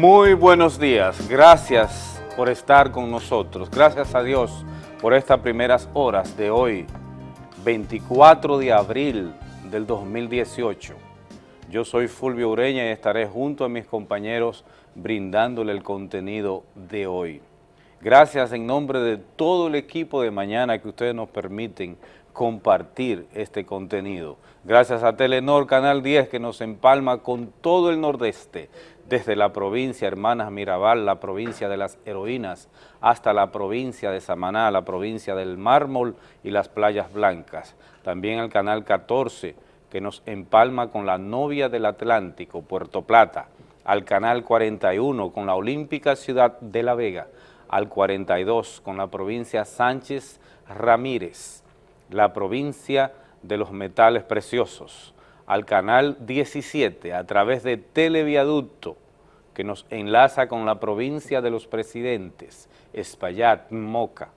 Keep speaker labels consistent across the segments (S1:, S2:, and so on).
S1: Muy buenos días, gracias por estar con nosotros, gracias a Dios por estas primeras horas de hoy, 24 de abril del 2018. Yo soy Fulvio Ureña y estaré junto a mis compañeros brindándole el contenido de hoy. Gracias en nombre de todo el equipo de mañana que ustedes nos permiten compartir este contenido. Gracias a Telenor Canal 10 que nos empalma con todo el nordeste, desde la provincia Hermanas Mirabal, la provincia de las heroínas, hasta la provincia de Samaná, la provincia del mármol y las playas blancas. También al Canal 14 que nos empalma con la novia del Atlántico, Puerto Plata, al Canal 41 con la olímpica ciudad de La Vega, al 42 con la provincia Sánchez Ramírez, la provincia de los metales preciosos, al canal 17 a través de Televiaducto, que nos enlaza con la provincia de los presidentes, Espaillat, Moca,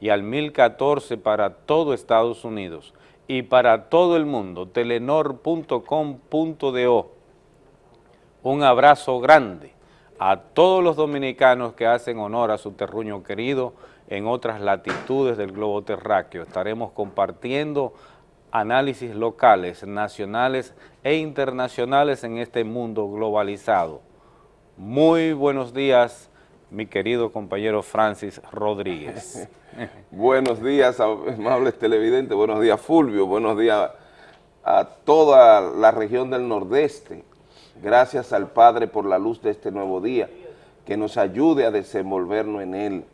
S1: y al 1014 para todo Estados Unidos y para todo el mundo, telenor.com.do. Un abrazo grande a todos los dominicanos que hacen honor a su terruño querido en otras latitudes del globo terráqueo. Estaremos compartiendo análisis locales, nacionales e internacionales en este mundo globalizado. Muy buenos días, mi querido compañero Francis Rodríguez.
S2: buenos días, amables televidentes, buenos días Fulvio, buenos días a toda la región del Nordeste. Gracias al Padre por la luz de este nuevo día, que nos ayude a desenvolvernos en él,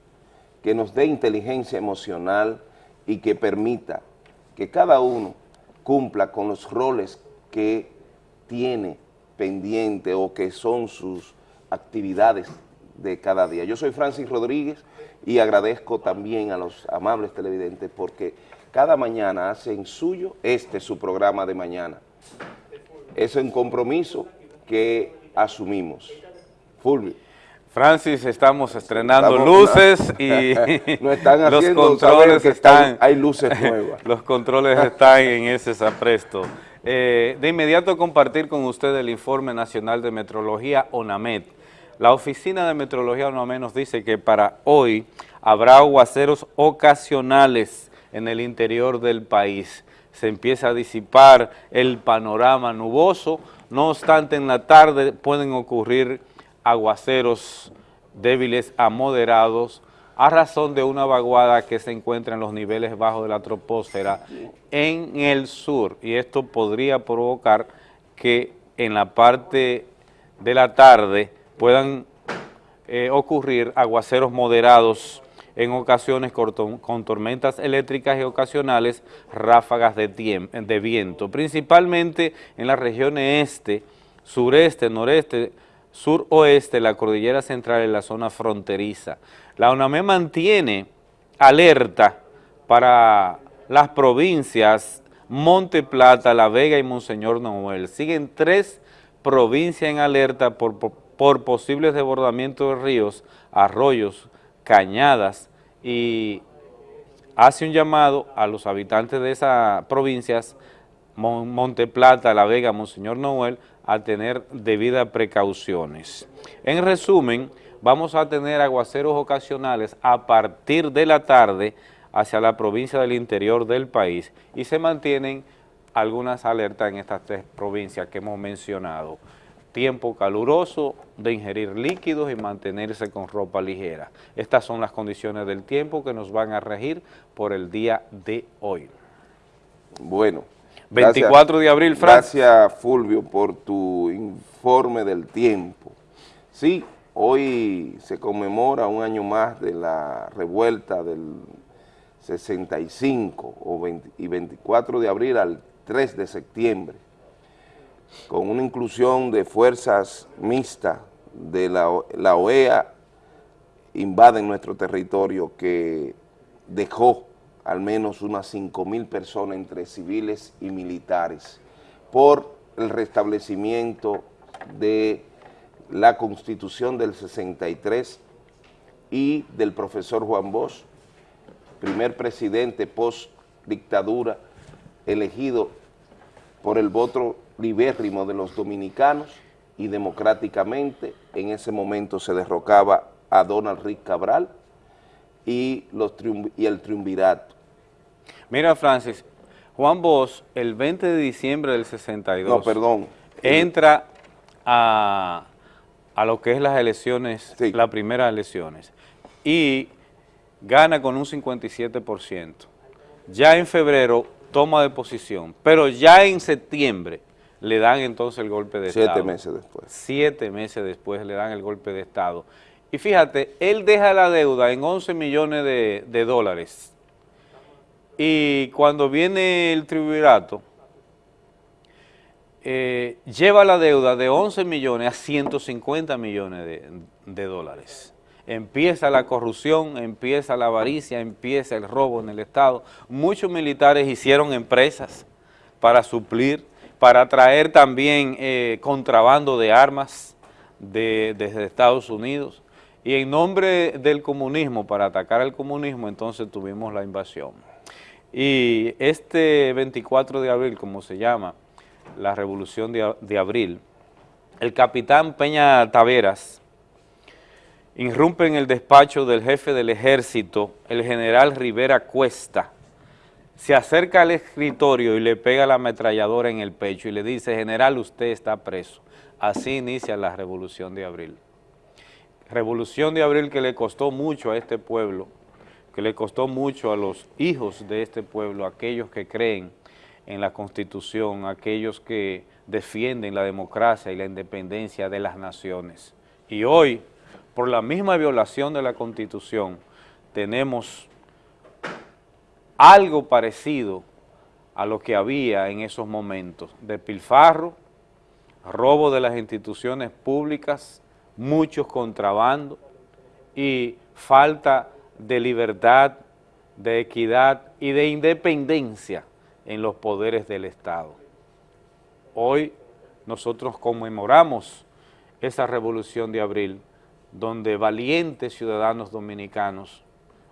S2: que nos dé inteligencia emocional y que permita que cada uno cumpla con los roles que tiene pendiente o que son sus actividades de cada día. Yo soy Francis Rodríguez y agradezco también a los amables televidentes porque cada mañana hacen suyo este su programa de mañana. Es un compromiso que asumimos. Fulvio.
S1: Francis, estamos estrenando luces y
S2: están los controles están, hay luces nuevas.
S1: los controles están en ese zapresto. Eh, de inmediato compartir con usted el Informe Nacional de Metrología ONAMET. La Oficina de Metrología ONAMET nos dice que para hoy habrá aguaceros ocasionales en el interior del país. Se empieza a disipar el panorama nuboso, no obstante en la tarde pueden ocurrir aguaceros débiles a moderados a razón de una vaguada que se encuentra en los niveles bajos de la troposfera en el sur. Y esto podría provocar que en la parte de la tarde puedan eh, ocurrir aguaceros moderados en ocasiones con, tormentas eléctricas y ocasionales ráfagas de, de viento, principalmente en las regiones este, sureste, noreste, suroeste, la cordillera central y la zona fronteriza. La UNAME mantiene alerta para las provincias Monte Plata, La Vega y Monseñor Noel. Siguen tres provincias en alerta por, por posibles desbordamientos de ríos, arroyos, cañadas y hace un llamado a los habitantes de esas provincias, Monte Plata, La Vega, Monseñor Noel, a tener debidas precauciones. En resumen, vamos a tener aguaceros ocasionales a partir de la tarde hacia la provincia del interior del país y se mantienen algunas alertas en estas tres provincias que hemos mencionado. Tiempo caluroso de ingerir líquidos y mantenerse con ropa ligera. Estas son las condiciones del tiempo que nos van a regir por el día de hoy.
S2: Bueno,
S1: 24 de abril,
S2: Francis. Gracias, Fulvio, por tu informe del tiempo. Sí, hoy se conmemora un año más de la revuelta del 65 o y 24 de abril al 3 de septiembre, con una inclusión de fuerzas mixtas de la, la OEA invaden nuestro territorio que dejó al menos unas 5 mil personas entre civiles y militares por el restablecimiento de la Constitución del 63 y del profesor Juan Bosch, primer presidente post-dictadura elegido por el voto libérrimo de los dominicanos y democráticamente. En ese momento se derrocaba a Donald Rick Cabral y, los y el triunvirato.
S1: Mira, Francis, Juan Bosch, el 20 de diciembre del 62...
S2: No, perdón.
S1: Entra a, lo que es las elecciones, las primeras elecciones, y gana con un 57%. Ya en febrero toma de posición, pero ya en septiembre le dan entonces el golpe de
S2: Estado.
S1: Siete
S2: meses después.
S1: Siete meses después le dan el golpe de Estado. Y fíjate, él deja la deuda en 11 millones de, dólares. Y cuando viene el triunvirato, eh, lleva la deuda de 11 millones a 150 millones de, de dólares. Empieza la corrupción, empieza la avaricia, empieza el robo en el Estado. Muchos militares hicieron empresas para suplir para traer también eh, contrabando de armas desde Estados Unidos. Y en nombre del comunismo, para atacar al comunismo, entonces tuvimos la invasión. Y este 24 de abril, como se llama, la revolución de, de abril, el capitán Peña Taveras irrumpe en el despacho del jefe del ejército, el general Rivera Cuesta, se acerca al escritorio y le pega la ametralladora en el pecho y le dice, general, usted está preso. Así inicia la revolución de abril. Revolución de abril que le costó mucho a este pueblo, que le costó mucho a los hijos de este pueblo, aquellos que creen en la Constitución, aquellos que defienden la democracia y la independencia de las naciones. Y hoy, por la misma violación de la Constitución, tenemos algo parecido a lo que había en esos momentos, de pilfarro, robo de las instituciones públicas, muchos contrabandos y falta de libertad, de equidad y de independencia en los poderes del Estado. Hoy nosotros conmemoramos esa revolución de abril, donde valientes ciudadanos dominicanos,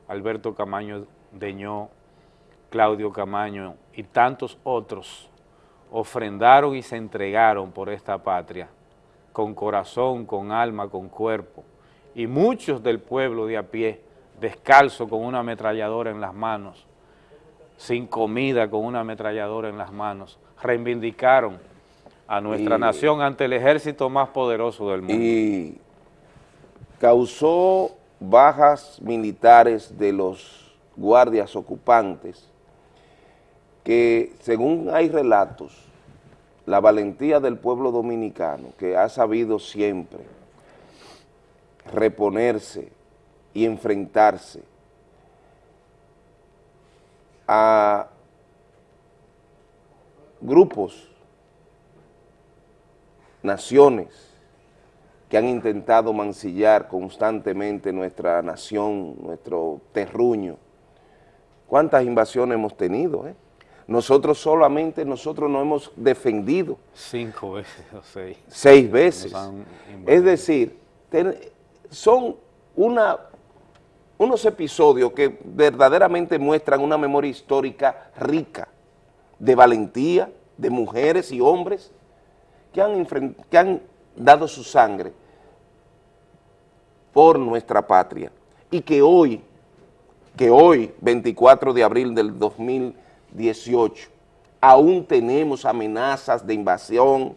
S1: Alberto Camaño Deñó, Claudio Camaño y tantos otros ofrendaron y se entregaron por esta patria, con corazón, con alma, con cuerpo, y muchos del pueblo de a pie, descalzo con una ametralladora en las manos, sin comida con una ametralladora en las manos, reivindicaron a nuestra nación ante el ejército más poderoso del mundo.
S2: Y causó bajas militares de los guardias ocupantes que según hay relatos, la valentía del pueblo dominicano, que ha sabido siempre reponerse y enfrentarse a grupos, naciones que han intentado mancillar constantemente nuestra nación, nuestro terruño. ¿Cuántas invasiones hemos tenido, eh? Nosotros solamente, nosotros nos hemos defendido.
S1: Cinco veces o seis.
S2: Seis veces. Es decir, son una, unos episodios que verdaderamente muestran una memoria histórica rica, de valentía, de mujeres y hombres que han, que han dado su sangre por nuestra patria y que hoy, que hoy, 24 de abril del 2020, 18. Aún tenemos amenazas de invasión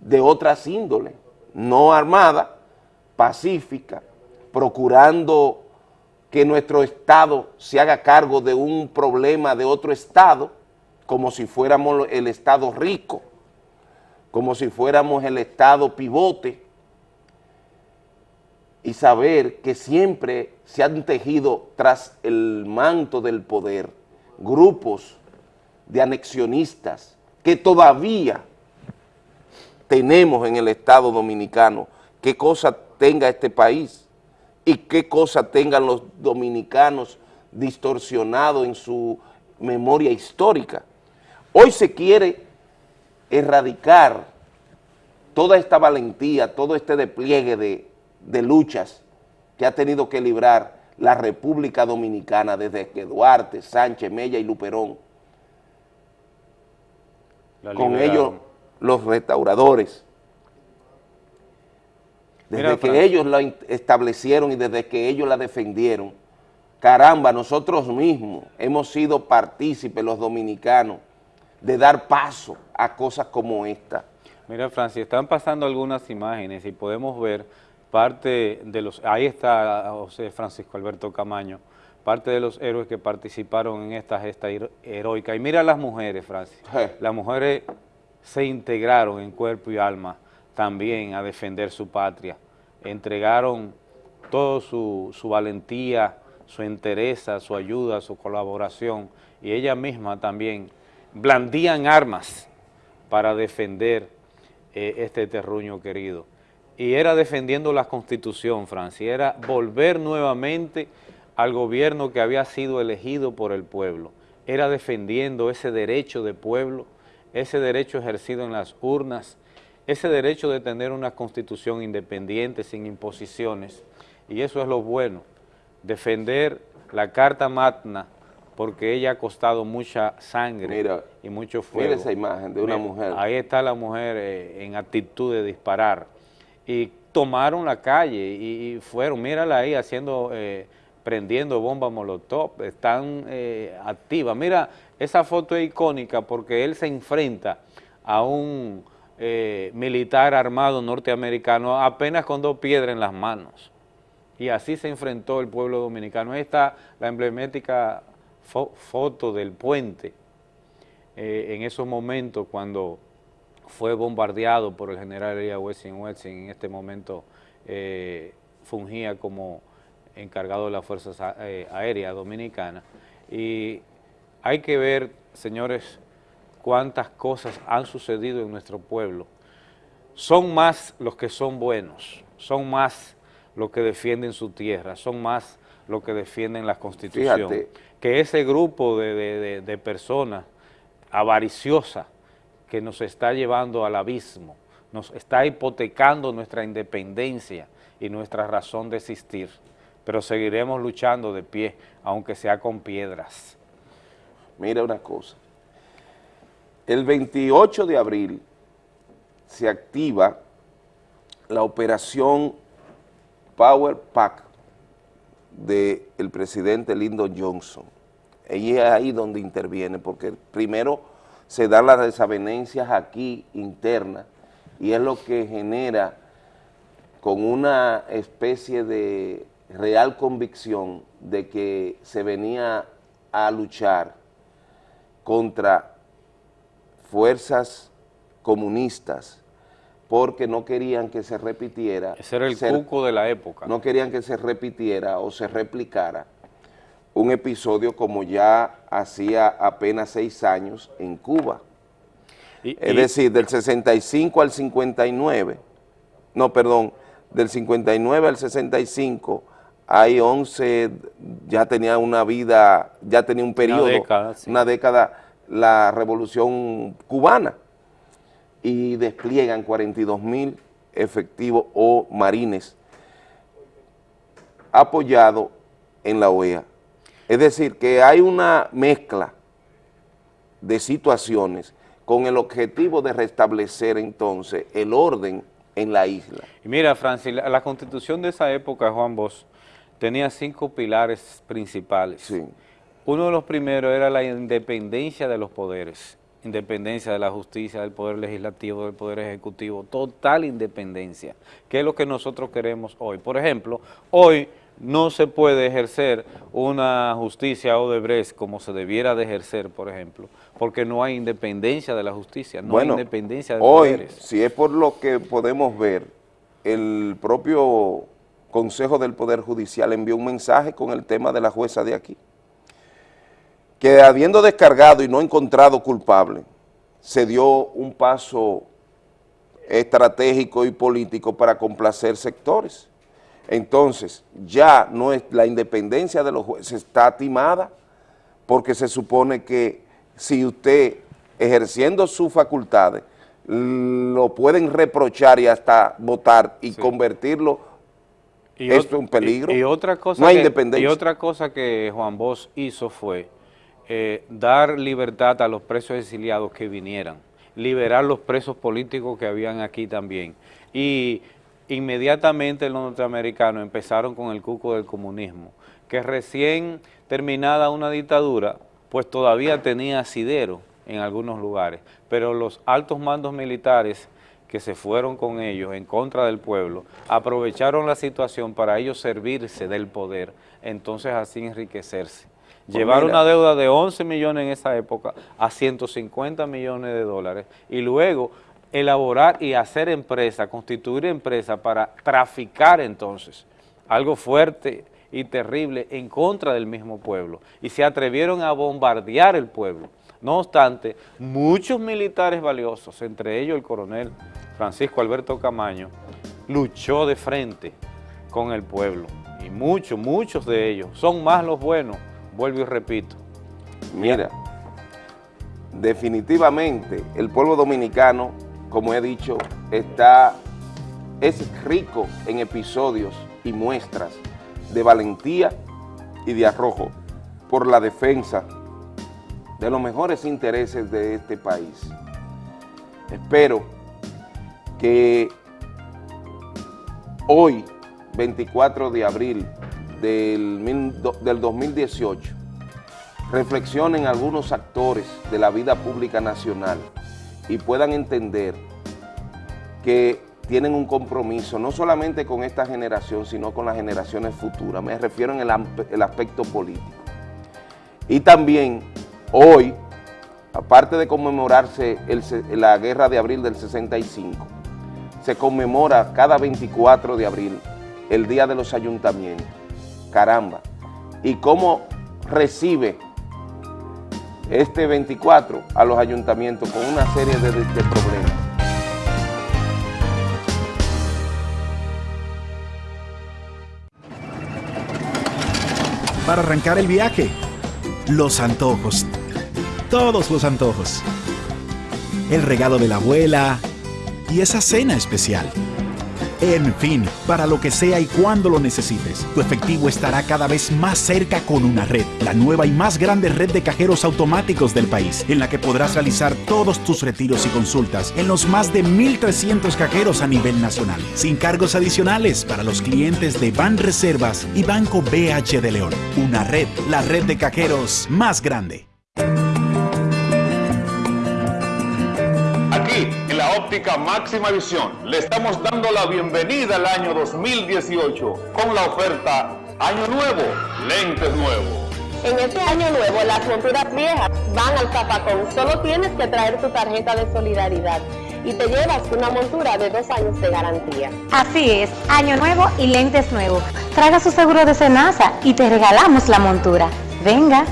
S2: de otras índoles, no armada, pacífica, procurando que nuestro Estado se haga cargo de un problema de otro Estado, como si fuéramos el Estado rico, como si fuéramos el Estado pivote, y saber que siempre se han tejido tras el manto del poder grupos de anexionistas que todavía tenemos en el Estado Dominicano, qué cosa tenga este país y qué cosa tengan los dominicanos distorsionados en su memoria histórica. Hoy se quiere erradicar toda esta valentía, todo este despliegue de, de luchas que ha tenido que librar la República Dominicana desde que Duarte, Sánchez, Mella y Luperón, con ellos los restauradores, desde que ellos la establecieron y desde que ellos la defendieron, caramba, nosotros mismos hemos sido partícipes, los dominicanos, de dar paso a cosas como esta.
S1: Mira, Francis, están pasando algunas imágenes y podemos ver parte de los... Ahí está José Francisco Alberto Camaño, parte de los héroes que participaron en esta gesta heroica. Y mira las mujeres, Francis. Las mujeres se integraron en cuerpo y alma también a defender su patria. Entregaron toda su, su valentía, su entereza, su ayuda, su colaboración y ella misma también blandían armas para defender eh, este terruño querido. Y era defendiendo la Constitución, Francia, era volver nuevamente al gobierno que había sido elegido por el pueblo. Era defendiendo ese derecho de pueblo, ese derecho ejercido en las urnas, ese derecho de tener una constitución independiente, sin imposiciones, y eso es lo bueno, defender la Carta Magna, porque ella ha costado mucha sangre y mucho fuego.
S2: Mira esa imagen de una mujer.
S1: Ahí está la mujer eh, en actitud de disparar, y tomaron la calle y, fueron, mírala ahí haciendo... Eh, prendiendo bombas molotov, están eh, activas. Mira, esa foto es icónica porque él se enfrenta a un eh, militar armado norteamericano apenas con dos piedras en las manos. Y así se enfrentó el pueblo dominicano. Está la emblemática foto del puente en esos momentos cuando fue bombardeado por el general Elia Wessing Wessing, en este momento fungía como encargado de las Fuerzas eh, Aéreas Dominicanas. Y hay que ver, señores, cuántas cosas han sucedido en nuestro pueblo. Son más los que son buenos, son más los que defienden su tierra, son más los que defienden la Constitución. Que ese grupo de, de personas avariciosas que nos está llevando al abismo, nos está hipotecando nuestra independencia y nuestra razón de existir pero seguiremos luchando de pie, aunque sea con piedras.
S2: Mira una cosa, el 28 de abril se activa la operación Power Pack del presidente Lyndon Johnson. Y es ahí donde interviene, porque primero se dan las desavenencias aquí internas y es lo que genera con una especie de real convicción de que se venía a luchar contra fuerzas comunistas porque no querían que se repitiera.
S1: Ese era el cuco de la época.
S2: No querían que se repitiera o se replicara un episodio como ya hacía apenas seis años en Cuba. es decir, del 65 al 59, no, perdón, del 59 al 65 hay 11, ya tenía una vida, ya tenía un periodo, una década, la revolución cubana, y despliegan 42 mil efectivos o marines apoyados en la OEA. Es decir, que hay una mezcla de situaciones con el objetivo de restablecer entonces el orden en la isla.
S1: Y mira, Francis, la, la constitución de esa época, Juan Bosch, tenía cinco pilares principales. Uno de los primeros era la independencia de los poderes, independencia de la justicia, del poder legislativo, del poder ejecutivo, total independencia, que es lo que nosotros queremos hoy. Por ejemplo, hoy no se puede ejercer una justicia o Odebrecht como se debiera de ejercer, por ejemplo, porque no hay independencia de la justicia, no hay independencia de
S2: hoy, poderes. si es por lo que podemos ver, el propio Consejo del Poder Judicial envió un mensaje con el tema de la jueza de aquí, que habiendo descargado y no encontrado culpable, se dio un paso estratégico y político para complacer sectores. Entonces, ya no es la independencia de los jueces está timada, porque se supone que si usted, ejerciendo sus facultades, lo pueden reprochar y hasta votar y convertirlo y Esto es un peligro.
S1: Y, otra cosa no hay que, independencia. Y otra cosa que Juan Bosch hizo fue eh, dar libertad a los presos exiliados que vinieran, liberar los presos políticos que habían aquí también. Y, inmediatamente los norteamericanos empezaron con el cuco del comunismo, que recién terminada una dictadura, pues todavía tenía asidero en algunos lugares, pero los altos mandos militares que se fueron con ellos en contra del pueblo, aprovecharon la situación para ellos servirse del poder, entonces así enriquecerse. Pues Llevar una deuda de 11 millones en esa época a 150 millones de dólares y luego elaborar y hacer empresa, constituir empresa para traficar entonces algo fuerte y terrible en contra del mismo pueblo y se atrevieron a bombardear el pueblo. No obstante, muchos militares valiosos, entre ellos el coronel Francisco Alberto Camaño, luchó de frente con el pueblo y muchos, muchos de ellos, son más los buenos, vuelvo y repito.
S2: Mira, definitivamente el pueblo dominicano como he dicho, está, es rico en episodios y muestras de valentía y de arrojo por la defensa de los mejores intereses de este país. Espero que hoy, 24 de abril del, del 2018, reflexionen algunos actores de la vida pública nacional y puedan entender que tienen un compromiso no solamente con esta generación, sino con las generaciones futuras. Me refiero en el, aspecto político. Y también hoy, aparte de conmemorarse la guerra de abril del 65, se conmemora cada 24 de abril el Día de los Ayuntamientos. Caramba. Y cómo recibe este 24 a los ayuntamientos con una serie de, problemas.
S3: Para arrancar el viaje, los antojos, todos los antojos. El regalo de la abuela y esa cena especial. En fin, para lo que sea y cuando lo necesites, tu efectivo estará cada vez más cerca con una red, la nueva y más grande red de cajeros automáticos del país, en la que podrás realizar todos tus retiros y consultas en los más de 1.300 cajeros a nivel nacional, sin cargos adicionales para los clientes de Ban Reservas y Banco BH de León. Una red, la red de cajeros más grande.
S4: Óptica máxima visión le estamos dando la bienvenida al año 2018 con la oferta Año Nuevo, lentes nuevos.
S5: En este año nuevo las monturas viejas van al zapacón. Solo tienes que traer tu tarjeta de solidaridad y te llevas una montura de dos años de garantía.
S6: Así es, año nuevo y lentes nuevos. Traga su seguro de Senasa y te regalamos la montura. Venga.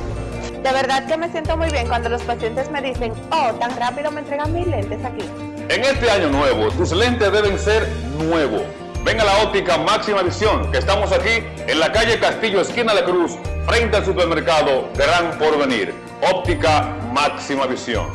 S5: De verdad que me siento muy bien cuando los pacientes me dicen, oh, tan rápido me entregan mis lentes aquí.
S4: En este año nuevo, tus lentes deben ser nuevos. Ven a la óptica Máxima Visión, que estamos aquí en la calle Castillo, esquina de Cruz, frente al supermercado Gran Porvenir. Óptica Máxima Visión.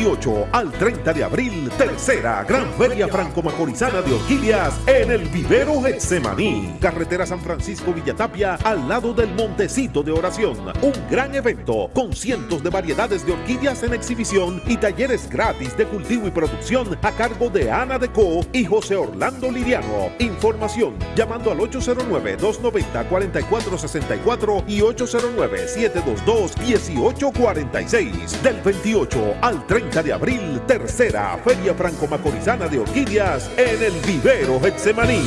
S7: 28 al 30 de abril, tercera Gran Feria Franco-Macorizana de Orquídeas en el Vivero Getsemaní. Carretera San Francisco Villatapia al lado del Montecito de Oración. Un gran evento con cientos de variedades de orquídeas en exhibición y talleres gratis de cultivo y producción a cargo de Ana Deco y José Orlando Liriano. Información llamando al 809-290-4464 y 809-722-1846. Del 28 al 30 de abril, tercera Feria Franco-Macorizana de Orquídeas en el Vivero Getsemaní.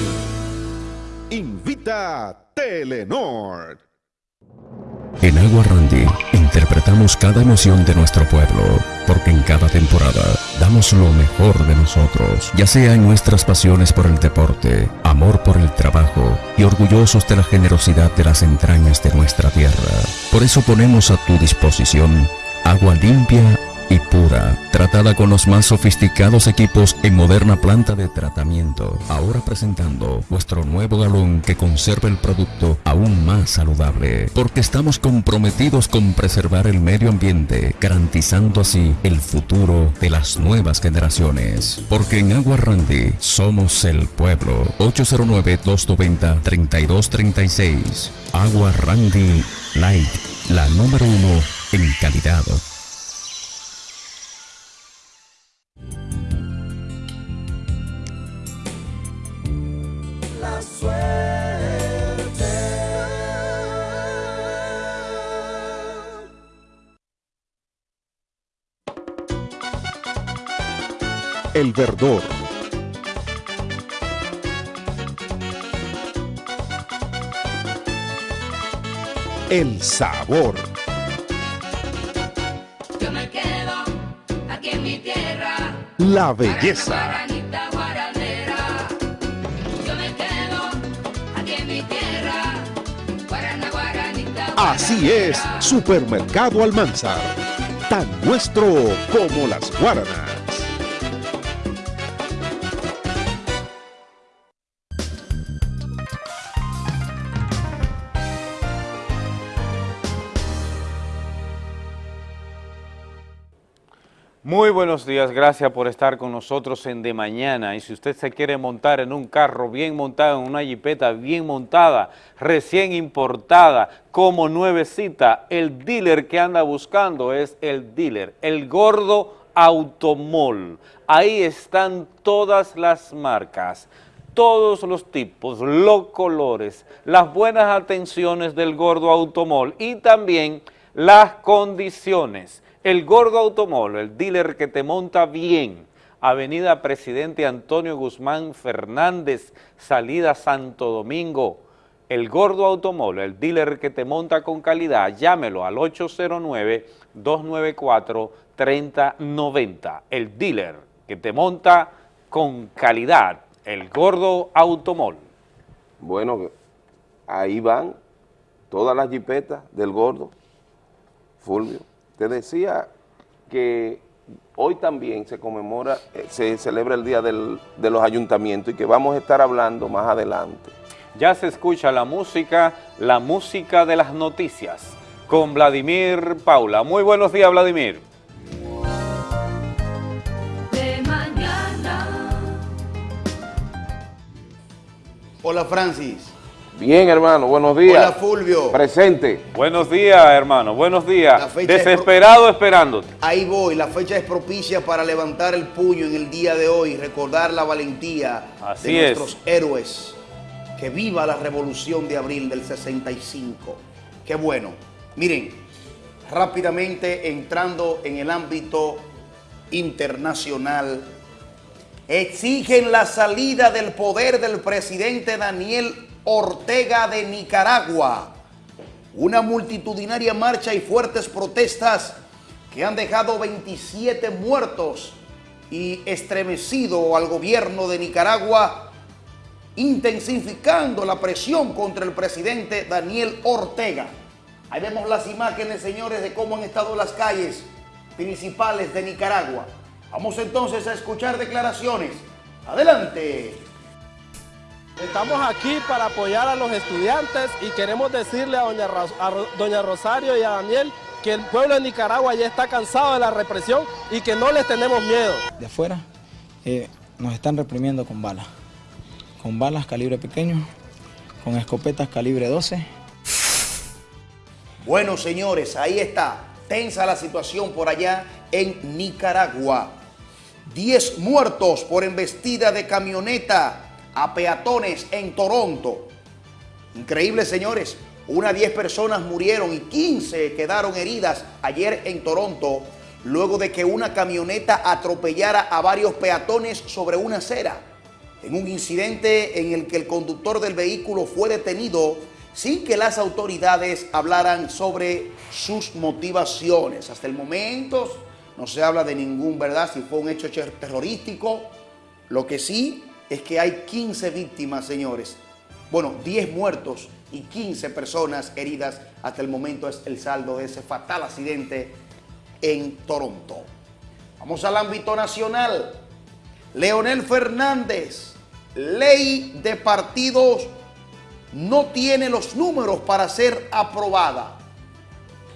S7: Invita Telenor.
S8: En Agua Randy interpretamos cada emoción de nuestro pueblo, porque en cada temporada damos lo mejor de nosotros, ya sea en nuestras pasiones por el deporte, amor por el trabajo y orgullosos de la generosidad de las entrañas de nuestra tierra. Por eso ponemos a tu disposición agua limpia y pura, tratada con los más sofisticados equipos en moderna planta de tratamiento. Ahora presentando nuestro nuevo galón que conserva el producto aún más saludable, porque estamos comprometidos con preservar el medio ambiente, garantizando así el futuro de las nuevas generaciones. Porque en Agua Randy somos el pueblo. 809-290-3236. Agua Randy Light, la número uno en calidad.
S7: El verdor. El sabor.
S9: Yo me quedo aquí en mi tierra.
S7: La belleza. Así es, Supermercado Almanzar. Tan nuestro como las guaranas.
S1: Muy buenos días, gracias por estar con nosotros en De Mañana. Y si usted se quiere montar en un carro bien montado, en una jipeta bien montada, recién importada, como nuevecita, el dealer que anda buscando es el dealer, el gordo Automol. Ahí están todas las marcas, todos los tipos, los colores, las buenas atenciones del gordo Automol y también las condiciones. El Gordo Automol, el dealer que te monta bien. Avenida Presidente Antonio Guzmán Fernández, salida Santo Domingo. El Gordo Automol, el dealer que te monta con calidad, llámelo al 809-294-3090. El dealer que te monta con calidad, el Gordo Automol.
S2: Bueno, ahí van todas las jipetas del gordo, Fulvio. Te decía que hoy también se conmemora, eh, se celebra el Día del- de los Ayuntamientos y que vamos a estar hablando más adelante.
S1: Ya se escucha la música, la música de las noticias, con Vladimir Paula. Muy buenos días, Vladimir.
S9: De mañana.
S10: Hola Francis.
S2: Bien, hermano, buenos días.
S10: Hola Fulvio.
S2: Presente.
S1: Buenos días, hermano, buenos
S10: La
S1: días.
S10: es
S1: Desesperado esperándote.
S10: Ahí voy, la fecha es propicia para levantar el puño en el día de hoy, recordar la valentía
S1: Así
S10: de
S1: es.
S10: nuestros héroes. Que viva la revolución de abril del 65. Qué bueno. Miren, rápidamente entrando en el ámbito internacional, exigen la salida del poder del presidente Daniel Ortega de Nicaragua. Una multitudinaria marcha y fuertes protestas que han dejado 27 muertos y estremecido al gobierno de Nicaragua, intensificando la presión contra el presidente Daniel Ortega. Ahí vemos las imágenes, señores, de cómo han estado las calles principales de Nicaragua. Vamos entonces a escuchar declaraciones. Adelante.
S11: Estamos aquí para apoyar a los estudiantes y queremos decirle a doña, a Rosario y a Daniel que el pueblo de Nicaragua ya está cansado de la represión y que no les tenemos miedo.
S12: de afuera, eh, nos están reprimiendo con balas. Con balas calibre pequeño, con escopetas calibre 12.
S10: Bueno, señores, ahí está. Tensa la situación por allá en Nicaragua. 10 muertos por embestida de camioneta a peatones en Toronto. Increíble, señores. Una 10 personas murieron y 15 quedaron heridas ayer en Toronto luego de que una camioneta atropellara a varios peatones sobre una acera. En un incidente en el que el conductor del vehículo fue detenido sin que las autoridades hablaran sobre sus motivaciones. Hasta el momento no se habla de ningún, ¿verdad? Si fue un hecho ter- terrorístico. Lo que sí es que hay 15 víctimas, señores. Bueno, 10 muertos y 15 personas heridas. Hasta el momento es el saldo de ese fatal accidente en Toronto. Vamos al ámbito nacional. Leonel Fernández, ley de partidos no tiene los números para ser aprobada.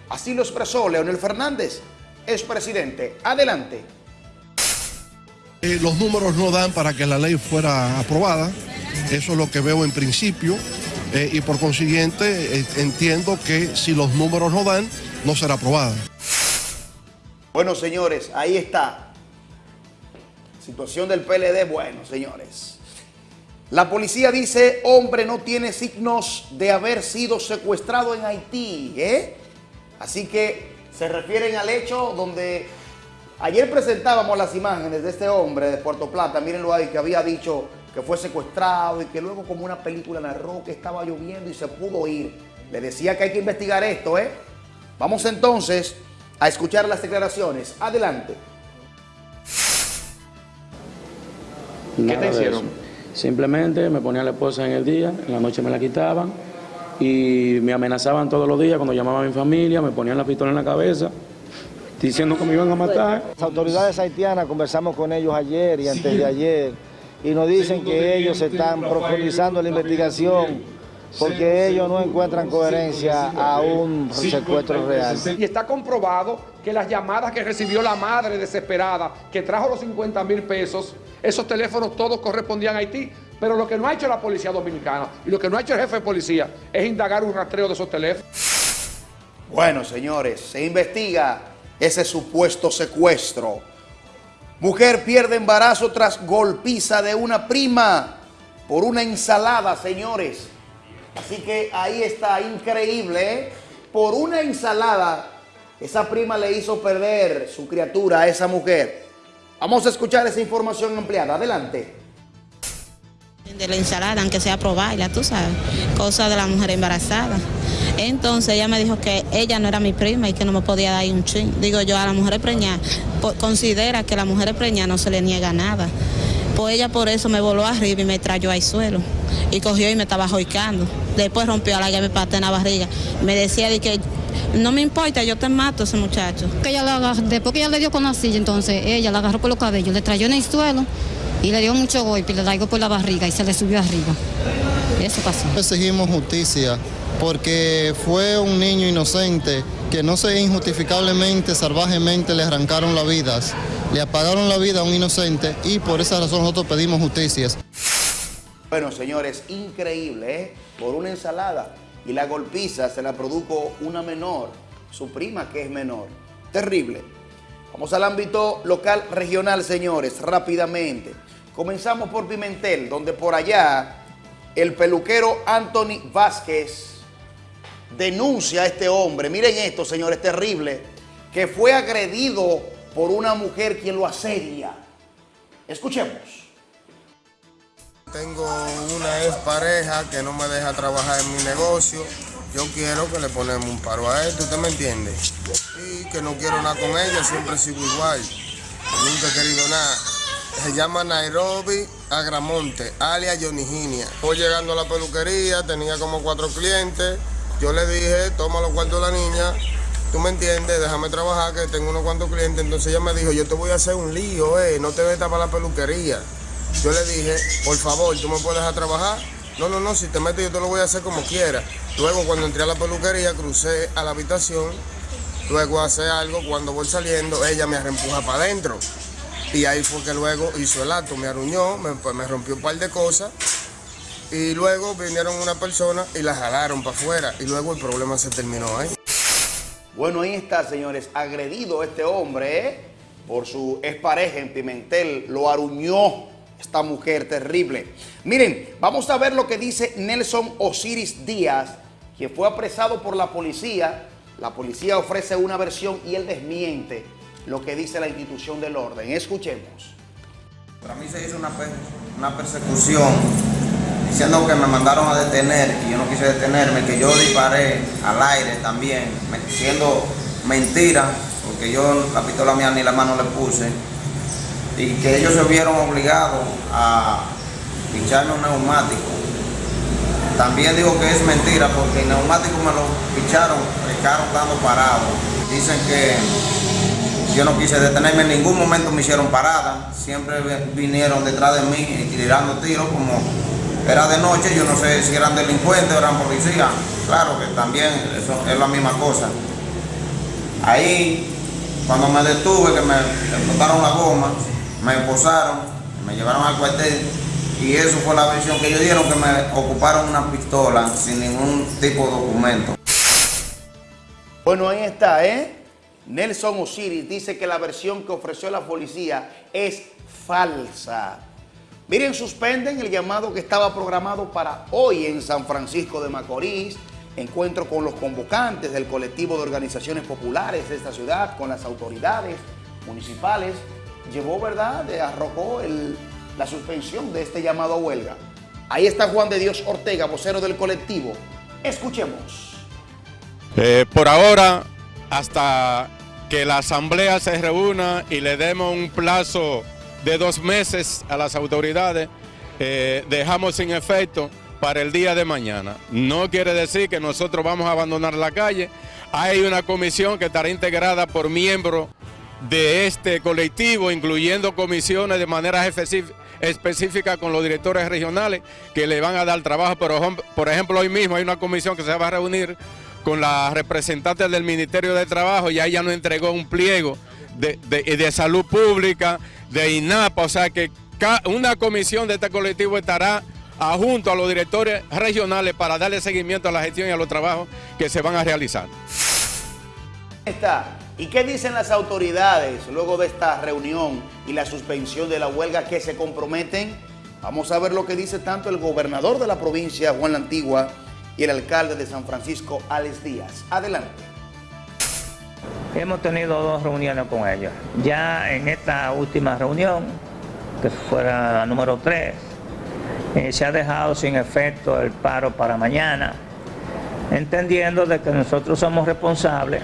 S10: Así lo expresó Leonel Fernández, es presidente. Adelante.
S13: Eh, los números no dan para que la ley fuera aprobada, eso es lo que veo en principio, eh, y por consiguiente eh, entiendo que si los números no dan, no será aprobada.
S10: Bueno, señores, ahí está. Situación del PLD, bueno, señores. La policía dice, hombre no tiene signos de haber sido secuestrado en Haití, ¿eh? Así que se refieren al hecho donde ayer presentábamos las imágenes de este hombre de Puerto Plata, mírenlo ahí, que había dicho que fue secuestrado y que luego como una película narró que estaba lloviendo y se pudo ir. Le decía que hay que investigar esto, ¿eh? Vamos entonces a escuchar las declaraciones. Adelante.
S14: ¿Qué te hicieron? Simplemente me ponían la esposa en el día, en la noche me la quitaban y me amenazaban todos los días cuando llamaba a mi familia, me ponían la pistola en la cabeza diciendo que me iban a matar.
S15: Las autoridades haitianas conversamos con ellos ayer y antes de ayer y nos dicen que ellos están profundizando la investigación porque ellos no encuentran coherencia a un secuestro real.
S16: Y está comprobado que las llamadas que recibió la madre desesperada, que trajo los 50 mil pesos, esos teléfonos todos correspondían a Haití. Pero lo que no ha hecho la policía dominicana y lo que no ha hecho el jefe de policía es indagar un rastreo de esos teléfonos.
S10: Bueno, señores, se investiga ese supuesto secuestro. Mujer pierde embarazo tras golpiza de una prima por una ensalada, señores. Así que ahí está, increíble, ¿eh? Por una ensalada, esa prima le hizo perder su criatura a esa mujer. Vamos a escuchar esa información ampliada. Adelante.
S17: De la ensalada, aunque sea ya tú sabes, cosa de la mujer embarazada. Entonces ella me dijo que ella no era mi prima y que no me podía dar un chin. Digo yo, a la mujer preñada, considera que a la mujer preñada no se le niega nada. Pues ella por eso me voló arriba y me trayó al suelo. Y cogió y me estaba joicando. Después rompió la llave para en la barriga. Me decía de que no me importa, yo te mato a ese muchacho.
S18: Que ella la después que ella le dio con la silla, entonces ella la agarró por los cabellos, le trayó en el suelo y le dio mucho golpe y le traigo por la barriga y se le subió arriba. Eso pasó.
S19: Exigimos justicia porque fue un niño inocente que no sé injustificablemente, salvajemente le arrancaron la vida, le apagaron la vida a un inocente y por esa razón nosotros pedimos justicia.
S10: Bueno, señores, increíble, ¿eh? Por una ensalada y la golpiza se la produjo una menor, su prima que es menor. Terrible. Vamos al ámbito local regional, señores, rápidamente. Comenzamos por Pimentel, donde por allá el peluquero Anthony Vázquez denuncia a este hombre. Miren esto, señores, terrible, que fue agredido por una mujer quien lo asedia. Escuchemos.
S20: Tengo una ex pareja que no me deja trabajar en mi negocio. Yo quiero que le ponemos un paro a esto, ¿usted me entiende? Y que no quiero nada con ella, siempre sigo igual. Nunca he querido nada. Se llama Nairobi Agramonte, alias Johnny Ginia. Voy llegando a la peluquería, tenía como cuatro clientes. Yo le dije, toma los cuartos de la niña, tú me entiendes, déjame trabajar, que tengo unos cuantos clientes. Entonces ella me dijo, yo te voy a hacer un lío, eh, no te metas para la peluquería. Yo le dije, por favor, ¿tú me puedes dejar trabajar? No, no, no, si te metes yo te lo voy a hacer como quiera. Luego cuando entré a la peluquería, crucé a la habitación, luego hace algo, cuando voy saliendo, ella me reempuja para adentro. Y ahí fue que luego hizo el acto, me arruñó, me, pues, me rompió un par de cosas. Y luego vinieron una persona y la jalaron para afuera. Y luego el problema se terminó ahí.
S10: Bueno, ahí está, señores, agredido este hombre, ¿eh? Por su expareja en Pimentel, lo aruñó esta mujer terrible. Miren, vamos a ver lo que dice Nelson Osiris Díaz, que fue apresado por la policía. La policía ofrece una versión y él desmiente lo que dice la institución del orden. Escuchemos.
S21: Para mí se hizo una, una persecución diciendo que me mandaron a detener y yo no quise detenerme, que yo disparé al aire también, siendo mentira, porque yo la pistola mía ni la mano le puse y que ellos se vieron obligados a picharme un neumático. También digo que es mentira porque el neumático me lo picharon, el carro estando parado. Dicen que yo no quise detenerme, en ningún momento me hicieron parada, siempre vinieron detrás de mí tirando tiros como era de noche, yo no sé si eran delincuentes o eran policías, claro que también eso es la misma cosa. Ahí, cuando me detuve, que me explotaron la goma, me esposaron, me llevaron al cuartel y eso fue la versión que ellos dieron, que me ocuparon una pistola sin ningún tipo de documento.
S10: Bueno, ahí está, ¿eh? Nelson Osiris dice que la versión que ofreció la policía es falsa. Miren, suspenden el llamado que estaba programado para hoy en San Francisco de Macorís, encuentro con los convocantes del colectivo de organizaciones populares de esta ciudad, con las autoridades municipales, llevó, ¿verdad?, arrojó la suspensión de este llamado a huelga. Ahí está Juan de Dios Ortega, vocero del colectivo. Escuchemos.
S22: Eh, por ahora, hasta que la asamblea se reúna y le demos un plazo de dos meses a las autoridades, eh, dejamos sin efecto para el día de mañana. No quiere decir que nosotros vamos a abandonar la calle. Hay una comisión que estará integrada por miembros de este colectivo, incluyendo comisiones de manera específica con los directores regionales que le van a dar trabajo. Pero, por ejemplo, hoy mismo hay una comisión que se va a reunir con las representantes del Ministerio de Trabajo ya nos entregó un pliego de, de salud pública, de INAPA, o sea que una comisión de este colectivo estará junto a los directores regionales para darle seguimiento a la gestión y a los trabajos que se van a realizar.
S10: Está. ¿Y qué dicen las autoridades luego de esta reunión y la suspensión de la huelga que se comprometen? Vamos a ver lo que dice tanto el gobernador de la provincia, Juan La Antigua, y el alcalde de San Francisco, Alex Díaz. Adelante.
S23: Hemos tenido dos reuniones con ellos. Ya en esta última reunión, que fuera la número 3, eh, se ha dejado sin efecto el paro para mañana, entendiendo de que nosotros somos responsables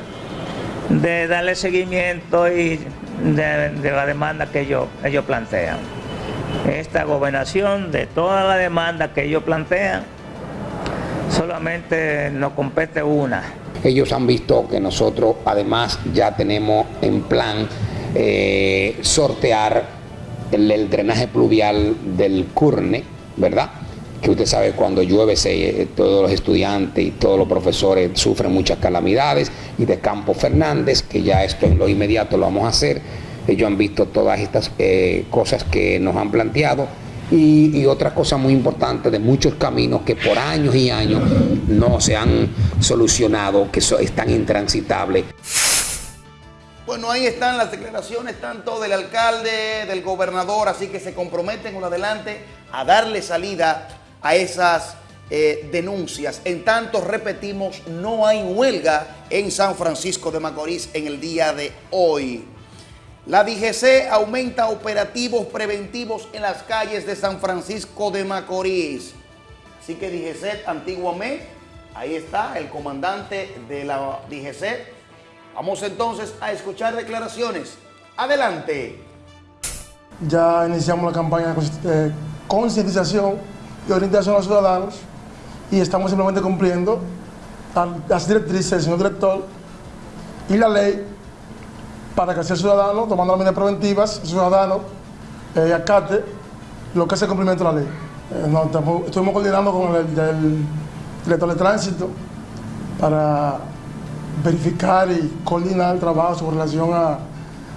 S23: de darle seguimiento y de, la demanda que ellos, ellos plantean. Esta gobernación de toda la demanda que ellos plantean, solamente nos compete una.
S24: Ellos han visto que nosotros además ya tenemos en plan eh, sortear el, drenaje pluvial del Curne, ¿verdad? Que usted sabe cuando llueve se, todos los estudiantes y todos los profesores sufren muchas calamidades y de Campo Fernández, que ya esto en lo inmediato lo vamos a hacer. Ellos han visto todas estas eh, cosas que nos han planteado y, otra cosa muy importante de muchos caminos que por años y años no se han solucionado, que están intransitables.
S10: Bueno, ahí están las declaraciones tanto del alcalde, del gobernador, así que se comprometen un adelante a darle salida a esas eh, denuncias. En tanto, repetimos, no hay huelga en San Francisco de Macorís en el día de hoy. La DGC aumenta operativos preventivos en las calles de San Francisco de Macorís. Así que DGC antiguamente, ahí está el comandante de la DGC. Vamos entonces a escuchar declaraciones. Adelante.
S25: Ya iniciamos la campaña de concientización y orientación a los ciudadanos y estamos simplemente cumpliendo las directrices del señor director y la ley para que el ciudadano, tomando las medidas preventivas, ciudadano eh, acate lo que es el cumplimiento de la ley. Eh, estuvimos coordinando con el, director de tránsito para verificar y coordinar el trabajo con relación a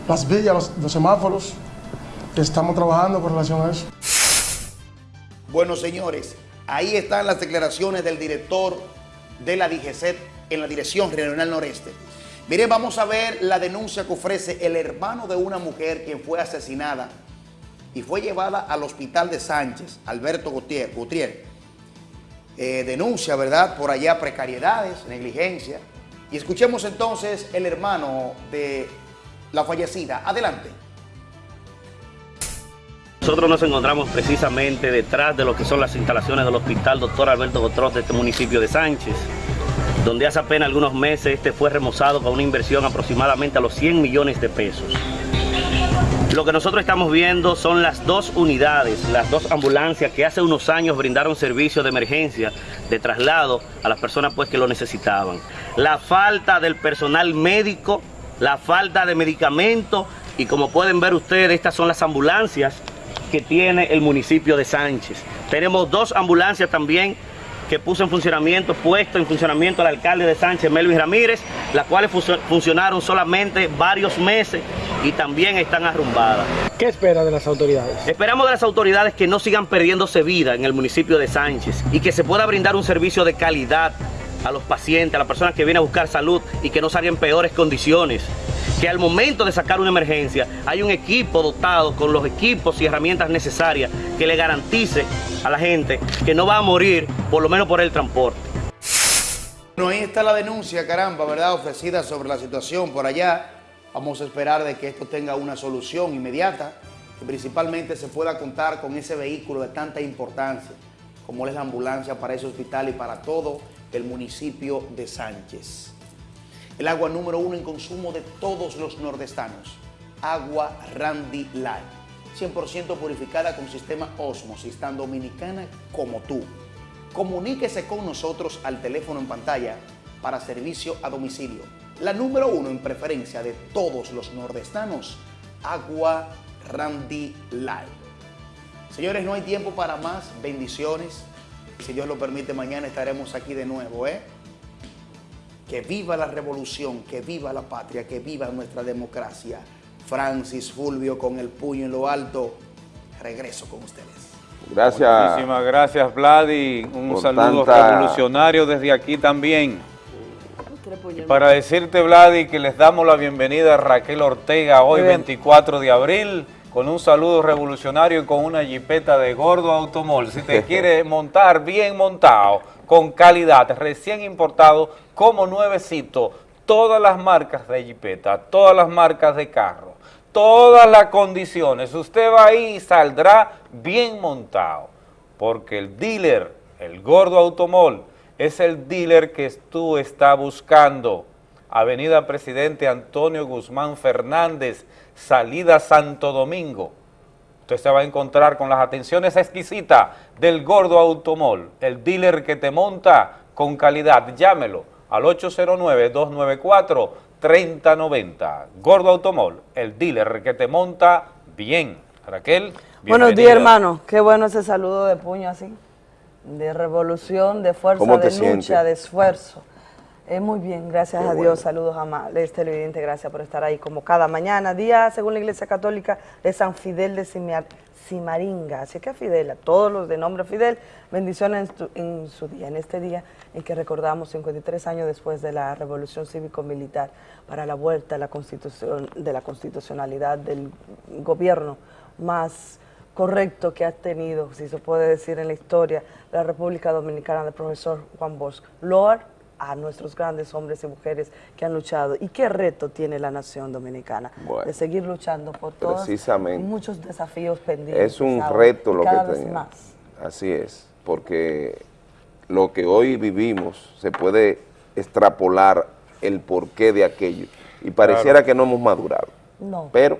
S25: las villas, los, los semáforos. Estamos trabajando con relación a eso.
S10: Bueno, señores, ahí están las declaraciones del director de la DGCET en la Dirección Regional Noreste. Miren, vamos a ver la denuncia que ofrece el hermano de una mujer quien fue asesinada y fue llevada al hospital de Sánchez, Alberto Gutiérrez. Eh, denuncia, ¿verdad? Por allá precariedades, negligencia. Y escuchemos entonces el hermano de la fallecida. Adelante.
S26: Nosotros nos encontramos precisamente detrás de lo que son las instalaciones del Hospital Doctor Alberto Gotros de este municipio de Sánchez donde hace apenas algunos meses este fue remozado con una inversión aproximadamente a los 100 millones de pesos. Lo que nosotros estamos viendo son las dos unidades, las dos ambulancias que hace unos años brindaron servicio de emergencia, de traslado a las personas pues que lo necesitaban. La falta del personal médico la falta de medicamentos y como pueden ver ustedes, estas son las ambulancias que tiene el municipio de Sánchez. Tenemos dos ambulancias también que puso en funcionamiento, puesto en funcionamiento el alcalde de Sánchez, Melvin Ramírez, las cuales funcionaron solamente varios meses y también están arrumbadas.
S27: ¿Qué espera de las autoridades?
S26: Esperamos de las autoridades que no sigan perdiéndose vida en el municipio de Sánchez y que se pueda brindar un servicio de calidad a los pacientes, a las personas que vienen a buscar salud y que no salgan en peores condiciones. Que al momento de sacar una emergencia hay un equipo dotado con los equipos y herramientas necesarias que le garantice a la gente que no va a morir, por lo menos por el transporte.
S10: Bueno, ahí está la denuncia, caramba, ¿verdad? Ofrecida sobre la situación por allá. Vamos a esperar de que esto tenga una solución inmediata, que principalmente se pueda contar con ese vehículo de tanta importancia, como es la ambulancia para ese hospital y para todo el municipio de Sánchez. El agua número uno en consumo de todos los nordestanos, agua Randy Light, 100% purificada con sistema Osmosis, tan dominicana como tú. Comuníquese con nosotros al teléfono en pantalla para servicio a domicilio. La número uno en preferencia de todos los nordestanos, agua Randy Light. Señores, no hay tiempo para más bendiciones. Si Dios lo permite, mañana estaremos aquí de nuevo, ¿eh? Que viva la revolución, que viva la patria, que viva nuestra democracia. Francis Fulvio con el puño en lo alto. Regreso con ustedes.
S1: Gracias. Muchísimas gracias, Vladi. Un saludo revolucionario desde aquí también. para decirte, Vladi, que les damos la bienvenida a Raquel Ortega hoy, 24 de abril con un saludo revolucionario y con una jipeta de gordo automol. Si te quiere montar bien montado, con calidad, recién importado, como nuevecito, todas las marcas de jipeta, todas las marcas de carro, todas las condiciones, usted va ahí y saldrá bien montado, porque el dealer, el gordo automol, es el dealer que tú estás buscando. Avenida Presidente Antonio Guzmán Fernández, salida Santo Domingo. Usted se va a encontrar con las atenciones exquisitas del Gordo Automol, el dealer que te monta con calidad. Llámelo al 809-294-3090. Gordo Automol, el dealer que te monta bien. Raquel,
S28: Buenos días, hermano. Qué bueno ese saludo de puño así, de revolución, de fuerza, de lucha, de esfuerzo. Eh, muy bien, gracias a Dios, saludos amables, televidente, gracias por estar ahí como cada mañana, día según la Iglesia Católica de San Fidel de Cimaringa, así que a Fidel, a todos los de nombre Fidel, bendiciones en, su día, en este día en que recordamos 53 años después de la revolución cívico-militar para la vuelta a la constitución, de la constitucionalidad del gobierno más correcto que ha tenido, si se puede decir en la historia, la República Dominicana del profesor Juan Bosch. Lord a nuestros grandes hombres y mujeres que han luchado. ¿Y qué reto tiene la nación dominicana? de seguir luchando por todos y muchos desafíos pendientes.
S2: Es un reto lo que
S28: tenemos. Más.
S2: Así es, porque lo que hoy vivimos se puede extrapolar el porqué de aquello. Y pareciera que no hemos madurado.
S28: No.
S2: Pero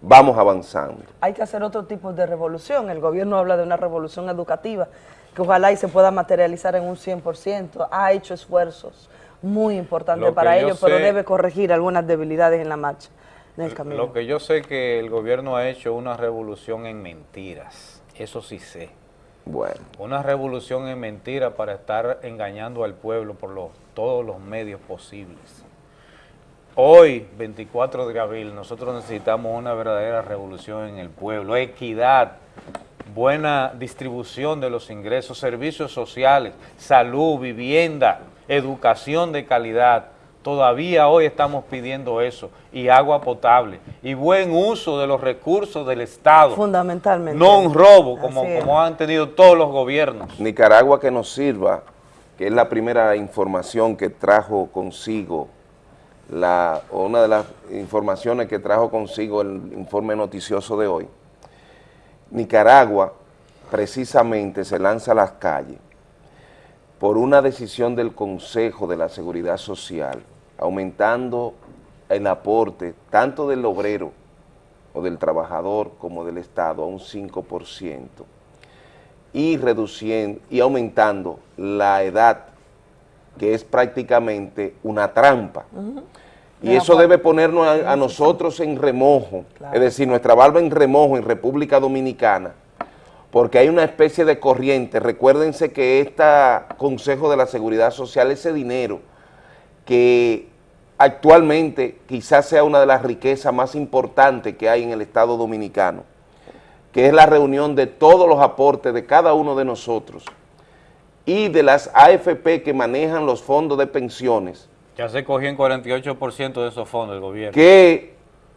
S2: vamos avanzando.
S28: Hay que hacer otro tipo de revolución. El gobierno habla de una revolución educativa que ojalá y se pueda materializar en un 100%. Ha hecho esfuerzos muy importantes para ello, pero debe corregir algunas debilidades en la marcha, en el camino.
S1: Lo que yo sé que el gobierno ha hecho una revolución en mentiras, eso sí sé.
S2: Bueno.
S1: Una revolución en mentiras para estar engañando al pueblo por los, todos los medios posibles. Hoy, 24 de abril, nosotros necesitamos una verdadera revolución en el pueblo, equidad, buena distribución de los ingresos, servicios sociales, salud, vivienda, educación de calidad. Todavía hoy estamos pidiendo eso, y agua potable, y buen uso de los recursos del Estado.
S28: Fundamentalmente.
S1: No un robo, como, como han tenido todos los gobiernos.
S2: Nicaragua que nos sirva, que es la primera información que trajo consigo, la, una de las informaciones que trajo consigo el informe noticioso de hoy, Nicaragua precisamente se lanza a las calles por una decisión del Consejo de la Seguridad Social, aumentando el aporte tanto del obrero o del trabajador como del Estado a un 5% y reduciendo y aumentando la edad que es prácticamente una trampa. Y eso debe ponernos a, nosotros en remojo, es decir, nuestra barba en remojo en República Dominicana, porque hay una especie de corriente. Recuérdense que este Consejo de la Seguridad Social, ese dinero que actualmente quizás sea una de las riquezas más importantes que hay en el Estado Dominicano, que es la reunión de todos los aportes de cada uno de nosotros y de las AFP que manejan los fondos de pensiones.
S1: Ya se cogió en 48% de esos fondos el gobierno.
S2: Que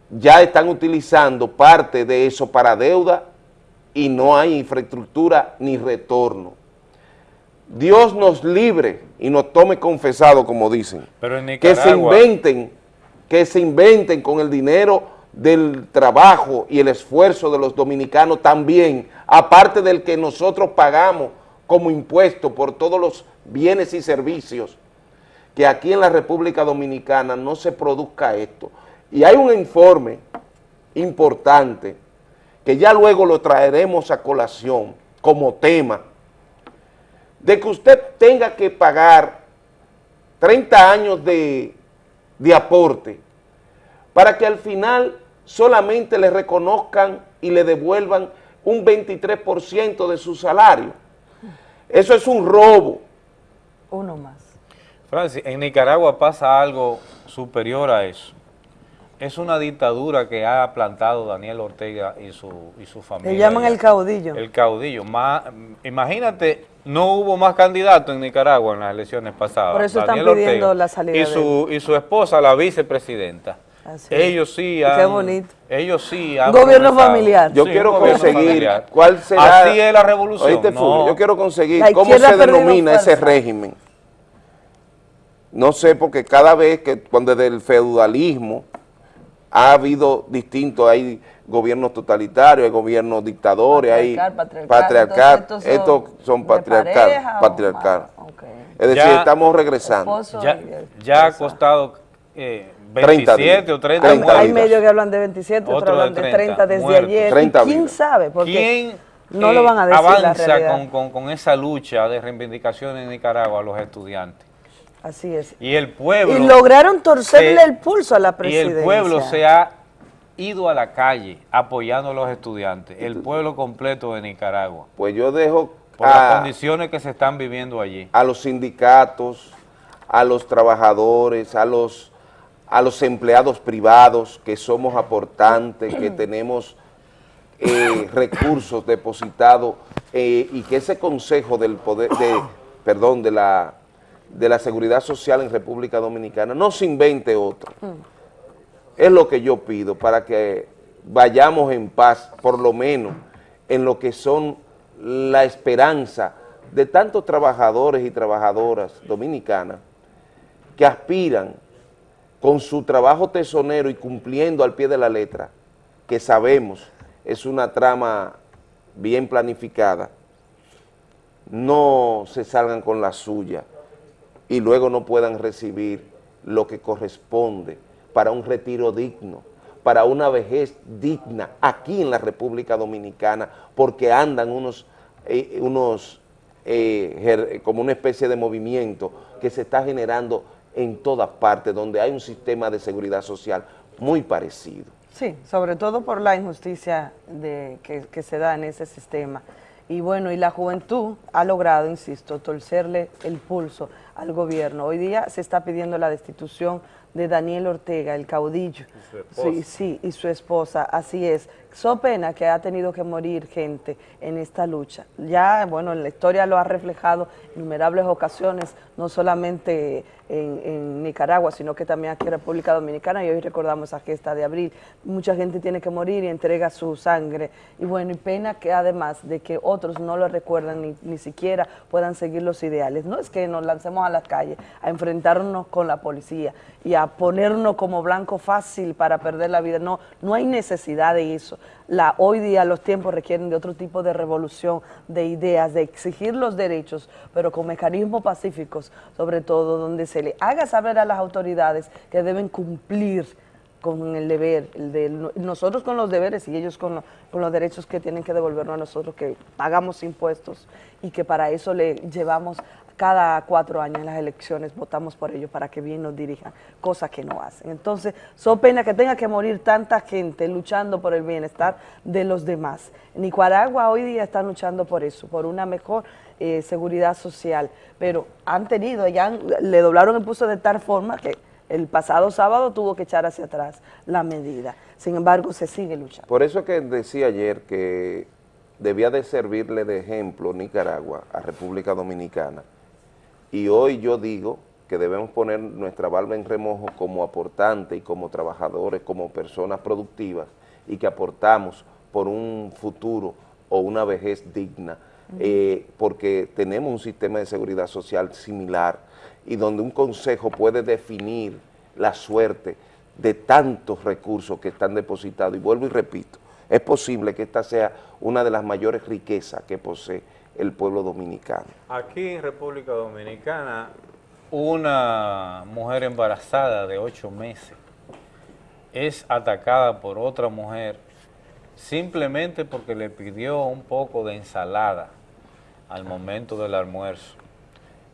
S2: ya están utilizando parte de eso para deuda y no hay infraestructura ni retorno. Dios nos libre y nos tome confesado, como dicen.
S1: Pero en
S2: que se inventen, que se inventen con el dinero del trabajo y el esfuerzo de los dominicanos también, aparte del que nosotros pagamos como impuesto por todos los bienes y servicios, que aquí en la República Dominicana no se produzca esto. Y hay un informe importante que ya luego lo traeremos a colación como tema, de que usted tenga que pagar 30 años de, de aporte para que al final solamente le reconozcan y le devuelvan un 23% de su salario. Eso es un robo.
S28: Uno más.
S1: Francis, en Nicaragua pasa algo superior a eso es una dictadura que ha plantado Daniel Ortega y su, y su familia.
S28: Le llaman el caudillo.
S1: El caudillo. imagínate, no hubo más candidatos en Nicaragua en las elecciones pasadas.
S28: Por eso están pidiendo la salida
S1: y su, Y su esposa, la vicepresidenta. Ellos sí han...
S28: Qué bonito.
S1: Ellos sí
S28: han... Gobierno familiar.
S2: Yo quiero conseguir cuál será...
S1: Así es la revolución.
S2: yo quiero conseguir cómo se denomina ese régimen. No sé, porque cada vez que cuando desde el feudalismo ha habido distintos, hay gobiernos totalitarios, hay gobiernos dictadores, hay patriarcal, estos son, patriarcal, patriarcal. Es decir, estamos regresando.
S1: Ya, ha costado eh, 27 o 30,
S28: Hay medios que hablan de 27, otros hablan de 30, desde ayer. ¿Quién sabe? Porque
S1: ¿Quién
S28: no lo van a decir
S1: avanza con, con, con esa lucha de reivindicación en Nicaragua a los estudiantes?
S28: Así es.
S1: Y el pueblo...
S28: Y lograron torcerle el pulso a la presidencia.
S1: Y el pueblo se ha ido a la calle apoyando a los estudiantes, el pueblo completo de Nicaragua.
S2: Pues yo dejo...
S1: Por las condiciones que se están viviendo allí.
S2: A los sindicatos, a los trabajadores, a los, a los empleados privados que somos aportantes, que tenemos eh, recursos depositados eh, y que ese consejo del poder, de, perdón, de la de la seguridad social en República Dominicana, no se invente otro. Mm. Es lo que yo pido para que vayamos en paz, por lo menos en lo que son la esperanza de tantos trabajadores y trabajadoras dominicanas que aspiran con su trabajo tesonero y cumpliendo al pie de la letra, que sabemos es una trama bien planificada, no se salgan con la suya, y luego no puedan recibir lo que corresponde para un retiro digno, para una vejez digna aquí en la República Dominicana, porque andan unos, eh, unos eh, como una especie de movimiento que se está generando en todas partes, donde hay un sistema de seguridad social muy parecido.
S28: Sí, sobre todo por la injusticia de, que, que se da en ese sistema. Y bueno, y la juventud ha logrado, insisto, torcerle el pulso al gobierno. Hoy día se está pidiendo la destitución de Daniel Ortega, el caudillo. Sí, sí, y su esposa, así es. So pena que ha tenido que morir gente en esta lucha. Ya, bueno, en la historia lo ha reflejado en innumerables ocasiones, no solamente en, Nicaragua, sino que también aquí en República Dominicana, y hoy recordamos esa gesta de abril. Mucha gente tiene que morir y entrega su sangre. Y bueno, y pena que además de que otros no lo recuerdan ni, ni siquiera puedan seguir los ideales. No es que nos lancemos a la calle a enfrentarnos con la policía y a ponernos como blanco fácil para perder la vida. No, no hay necesidad de eso. La, hoy día los tiempos requieren de otro tipo de revolución, de ideas, de exigir los derechos, pero con mecanismos pacíficos, sobre todo donde se le haga saber a las autoridades que deben cumplir con el deber, de, nosotros con los deberes y ellos con, con, los derechos que tienen que devolvernos a nosotros, que pagamos impuestos y que para eso le llevamos cada cuatro años en las elecciones votamos por ellos para que bien nos dirijan, cosas que no hacen. Entonces, son pena que tenga que morir tanta gente luchando por el bienestar de los demás. Nicaragua hoy día está luchando por eso, por una mejor eh, seguridad social, pero han tenido, ya le doblaron el pulso de tal forma que el pasado sábado tuvo que echar hacia atrás la medida. Sin embargo, se sigue luchando.
S2: Por eso que decía ayer que debía de servirle de ejemplo Nicaragua a República Dominicana, y hoy yo digo que debemos poner nuestra barba en remojo como aportante y como trabajadores, como personas productivas y que aportamos por un futuro o una vejez digna, eh, porque tenemos un sistema de seguridad social similar y donde un consejo puede definir la suerte de tantos recursos que están depositados. Y vuelvo y repito, es posible que esta sea una de las mayores riquezas que posee el pueblo dominicano.
S1: Aquí en República Dominicana, una mujer embarazada de ocho meses es atacada por otra mujer simplemente porque le pidió un poco de ensalada al momento del almuerzo.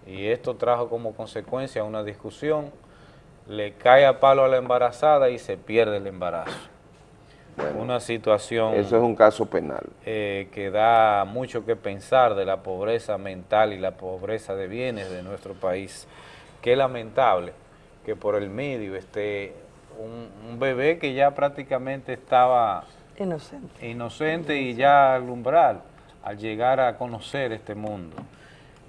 S1: Y esto trajo como consecuencia una discusión, le cae a palo a la embarazada y se pierde el embarazo una situación...
S2: Eso es un caso penal.
S1: Eh, que da mucho que pensar de la pobreza mental y la pobreza de bienes de nuestro país. Qué lamentable que por el medio esté un, bebé que ya prácticamente estaba...
S28: Inocente.
S1: Inocente y ya al umbral, al llegar a conocer este mundo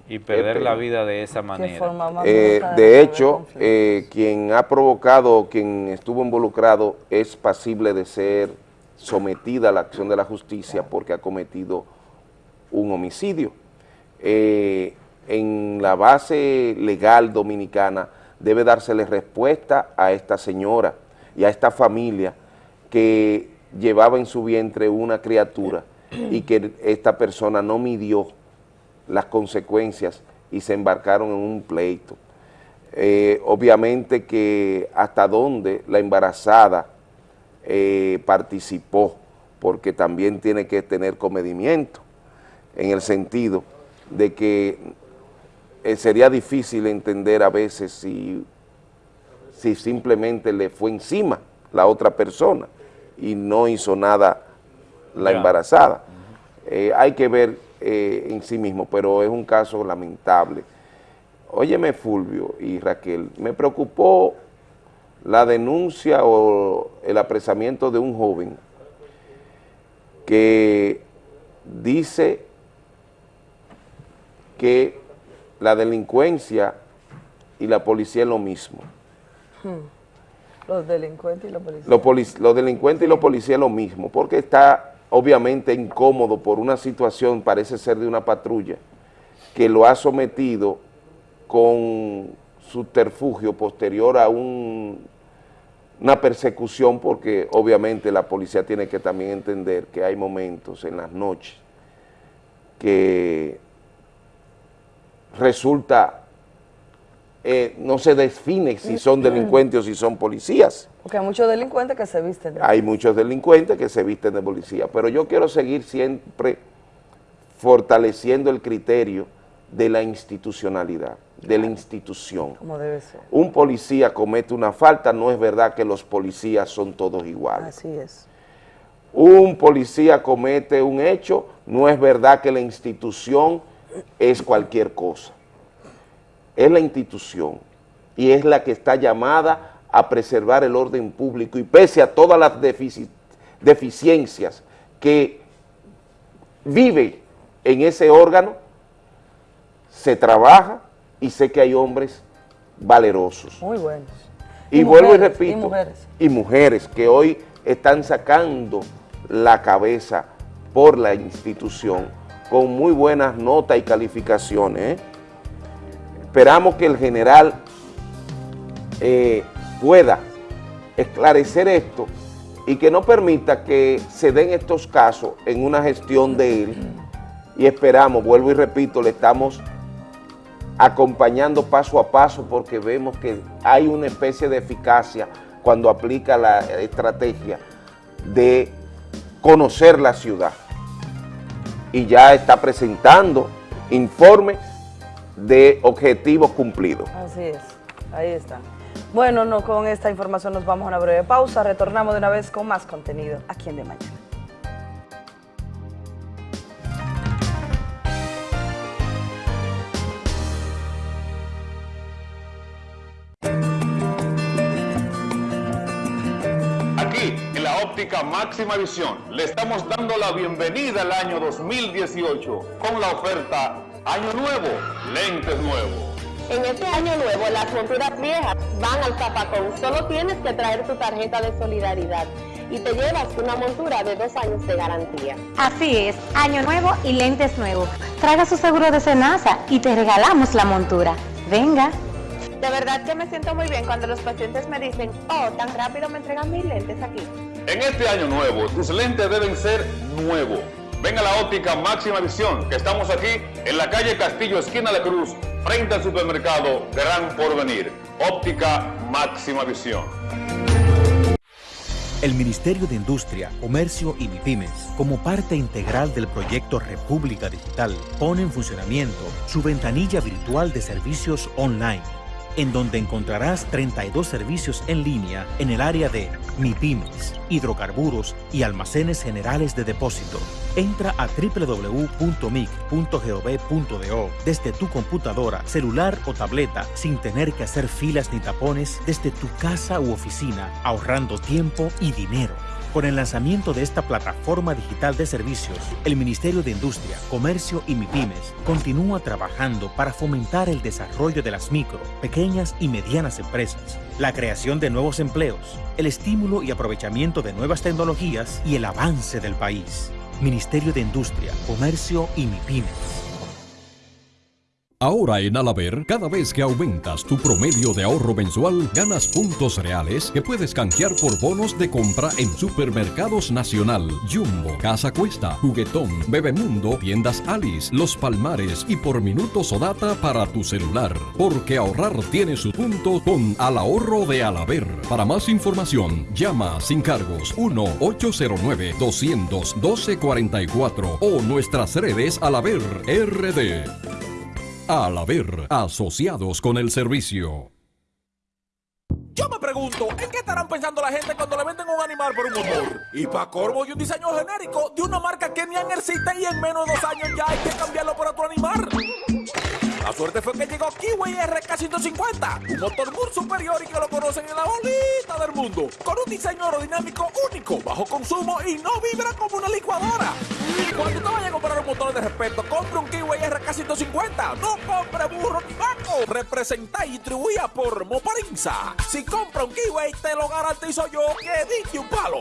S1: y perder la vida de esa manera.
S2: Eh, de hecho, eh, quien ha provocado, quien estuvo involucrado es pasible de ser sometida a la acción de la justicia porque ha cometido un homicidio. Eh, en la base legal dominicana debe dársele respuesta a esta señora y a esta familia que llevaba en su vientre una criatura y que esta persona no midió las consecuencias y se embarcaron en un pleito. Eh, obviamente que hasta dónde la embarazada eh, participó, porque también tiene que tener comedimiento, en el sentido de que eh, sería difícil entender a veces si, si simplemente le fue encima la otra persona y no hizo nada la embarazada. hay que ver eh, en sí mismo, pero es un caso lamentable. Óyeme Fulvio y Raquel, me preocupó la denuncia o el apresamiento de un joven que dice que la delincuencia y la policía es lo mismo.
S28: Hmm. Los delincuentes y la policía.
S2: Los, los delincuentes y los policías es lo mismo, porque está obviamente incómodo por una situación, parece ser de una patrulla, que lo ha sometido con subterfugio posterior a un, una persecución, porque obviamente la policía tiene que también entender que hay momentos en las noches que resulta eh, no se define si son delincuentes o si son policías.
S28: Porque hay muchos delincuentes que se visten
S2: de Hay muchos delincuentes que se visten de policía, pero yo quiero seguir siempre fortaleciendo el criterio de la institucionalidad, de la institución.
S28: Como debe ser.
S2: Un policía comete una falta, no es verdad que los policías son todos iguales.
S28: Así es.
S2: Un policía comete un hecho, no es verdad que la institución es cualquier cosa es la institución y es la que está llamada a preservar el orden público y pese a todas las deficiencias que vive en ese órgano, se trabaja y sé que hay hombres valerosos.
S28: Muy buenos.
S2: Y, vuelvo y repito, y mujeres. y mujeres que hoy están sacando la cabeza por la institución con muy buenas notas y calificaciones, ¿eh? Esperamos que el general eh, pueda esclarecer esto y que no permita que se den estos casos en una gestión de él y esperamos, vuelvo y repito, le estamos acompañando paso a paso porque vemos que hay una especie de eficacia cuando aplica la estrategia de conocer la ciudad y ya está presentando informes de objetivos cumplidos.
S28: Así es, ahí está. Bueno, no, con esta información nos vamos a una breve pausa, retornamos de una vez con más contenido aquí en De Mañana.
S29: Aquí, en la óptica máxima visión, le estamos dando la bienvenida al año 2018 con la oferta Año Nuevo, lentes nuevos.
S30: En este año nuevo, las monturas viejas van al zapacón. Solo tienes que traer tu tarjeta de solidaridad y te llevas una montura de dos años de garantía.
S31: Así es, año nuevo y lentes nuevos. Traiga su seguro de Senasa y te regalamos la montura. Venga.
S30: De verdad que me siento muy bien cuando los pacientes me dicen, oh, tan rápido me entregan mis lentes aquí.
S29: En este año nuevo, tus lentes deben ser nuevos. Venga a la óptica máxima visión, que estamos aquí en la calle Castillo, esquina de Cruz, frente al supermercado Gran Porvenir. Óptica máxima visión.
S32: El Ministerio de Industria, Comercio y MIPIMES, como parte integral del proyecto República Digital, pone en funcionamiento su ventanilla virtual de servicios online en donde encontrarás 32 servicios en línea en el área de MIPIMES, hidrocarburos y almacenes generales de depósito. Entra a www.mic.gov.do desde tu computadora, celular o tableta sin tener que hacer filas ni tapones desde tu casa u oficina, ahorrando tiempo y dinero. Con el lanzamiento de esta plataforma digital de servicios, el Ministerio de Industria, Comercio y MIPIMES continúa trabajando para fomentar el desarrollo de las micro, pequeñas y medianas empresas, la creación de nuevos empleos, el estímulo y aprovechamiento de nuevas tecnologías y el avance del país. Ministerio de Industria, Comercio y MIPIMES.
S33: Ahora en Alaber, cada vez que aumentas tu promedio de ahorro mensual, ganas puntos reales que puedes canjear por bonos de compra en Supermercados Nacional, Jumbo, Casa Cuesta, Juguetón, Bebemundo, Tiendas Alice, Los Palmares y por minutos o data para tu celular. Porque ahorrar tiene su punto con Al Ahorro de Alaber. Para más información, llama sin cargos 1-809-212-44 o nuestras redes Alaber RD. Al haber asociados con el servicio.
S34: Yo me pregunto, ¿en qué estarán pensando la gente cuando le venden un animal por un motor? Y para corvo y un diseño genérico de una marca que ni han existe y en menos de dos años ya hay que cambiarlo por otro animal. La suerte fue que llegó Kiwi RK150, un motor muy superior y que lo conocen en la bolita del mundo, con un diseño aerodinámico único, bajo consumo y no vibra como una licuadora. Cuando te vayas a comprar un motor de respeto, compre un Kiwi RK150, no compre burro ni vaco. Representa y distribuía por Moparinza. Si compra un Kiwi, te lo garantizo yo que dije un palo.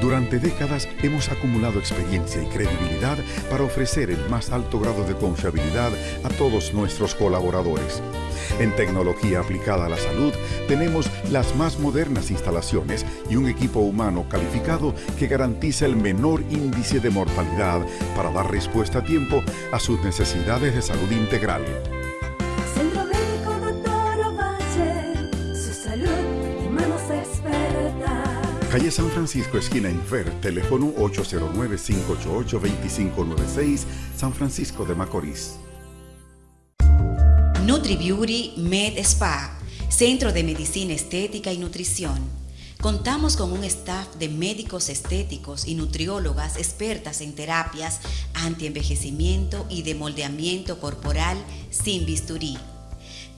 S35: Durante décadas hemos acumulado experiencia y credibilidad para ofrecer el más alto grado de confiabilidad a todos nuestros colaboradores. En tecnología aplicada a la salud tenemos las más modernas instalaciones y un equipo humano calificado que garantiza el menor índice de mortalidad para dar respuesta a tiempo a sus necesidades de salud integral. Calle San Francisco, esquina Infer, teléfono 809-588-2596, San Francisco de Macorís.
S36: NutriBeauty Med Spa, Centro de Medicina Estética y Nutrición. Contamos con un staff de médicos estéticos y nutriólogas expertas en terapias antienvejecimiento y de moldeamiento corporal sin bisturí.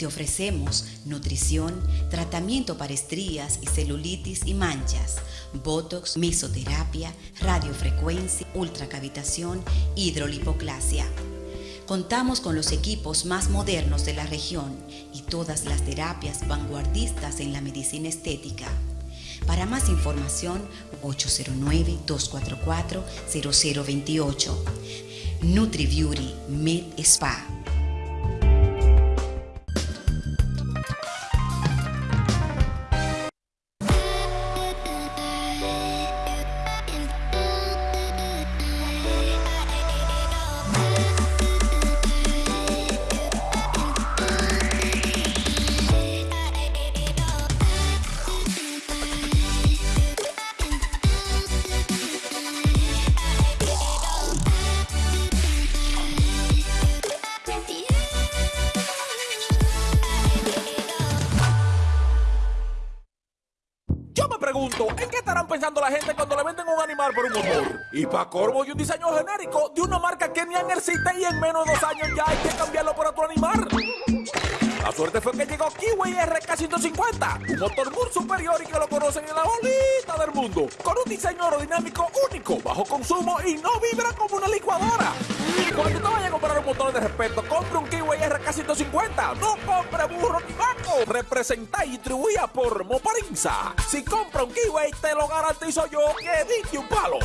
S36: Te ofrecemos nutrición, tratamiento para estrías y celulitis y manchas, botox, mesoterapia, radiofrecuencia, ultracavitación, hidrolipoclasia. Contamos con los equipos más modernos de la región y todas las terapias vanguardistas en la medicina estética. Para más información, 809-244-0028. NutriBeauty Med Spa.
S34: Corvo y un diseño genérico de una marca que ni existe y en menos de dos años ya hay que cambiarlo por otro animal. La suerte fue que llegó Kiwi RK150, un motor muy superior y que lo conocen en la bolita del mundo, con un diseño aerodinámico único, bajo consumo y no vibra como una licuadora. Cuando te vayas a comprar un motor de respeto, compre un Kiwi RK150, no compre burro ni banco. Representa y distribuida por Moparinza. Si compra un Kiwi, te lo garantizo yo que diste un palo.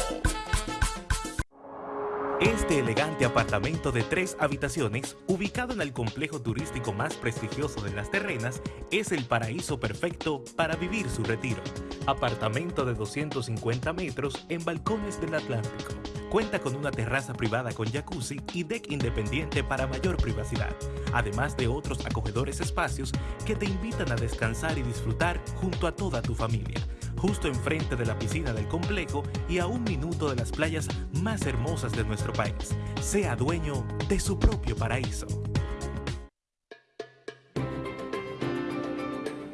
S37: Este elegante apartamento de tres habitaciones, ubicado en el complejo turístico más prestigioso de las terrenas, es el paraíso perfecto para vivir su retiro. Apartamento de 250 metros en balcones del Atlántico. Cuenta con una terraza privada con jacuzzi y deck independiente para mayor privacidad, además de otros acogedores espacios que te invitan a descansar y disfrutar junto a toda tu familia justo enfrente de la piscina del complejo y a un minuto de las playas más hermosas de nuestro país. Sea dueño de su propio paraíso.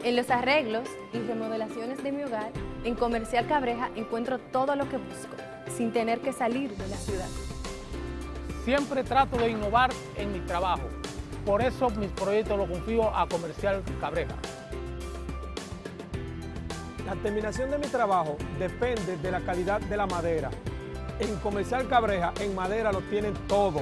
S38: En los arreglos y remodelaciones de mi hogar, en Comercial Cabreja encuentro todo lo que busco, sin tener que salir de la ciudad.
S27: Siempre trato de innovar en mi trabajo. Por eso mis proyectos los confío a Comercial Cabreja. La terminación de mi trabajo depende de la calidad de la madera. En Comercial Cabreja, en madera lo tienen todo.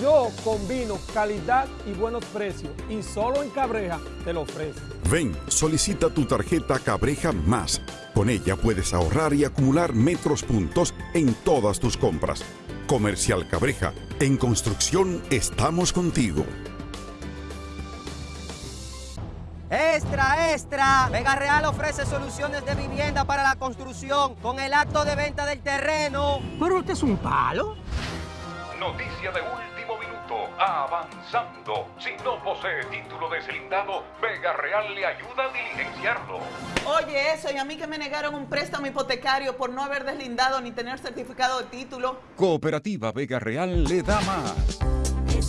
S27: Yo combino calidad y buenos precios y solo en Cabreja te lo ofrezco.
S35: Ven, solicita tu tarjeta Cabreja Más. Con ella puedes ahorrar y acumular metros puntos en todas tus compras. Comercial Cabreja, en construcción estamos contigo.
S39: Extra, extra. Vega Real ofrece soluciones de vivienda para la construcción con el acto de venta del terreno.
S27: ¿Pero usted es un palo?
S29: Noticia de último minuto. Avanzando. Si no posee título deslindado, Vega Real le ayuda a diligenciarlo.
S40: Oye, eso, y a mí que me negaron un préstamo hipotecario por no haber deslindado ni tener certificado de título.
S35: Cooperativa Vega Real le da más.
S41: En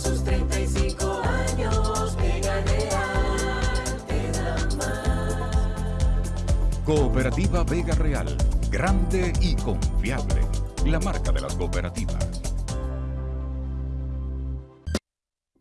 S35: Cooperativa Vega Real, grande y confiable. La marca de las cooperativas.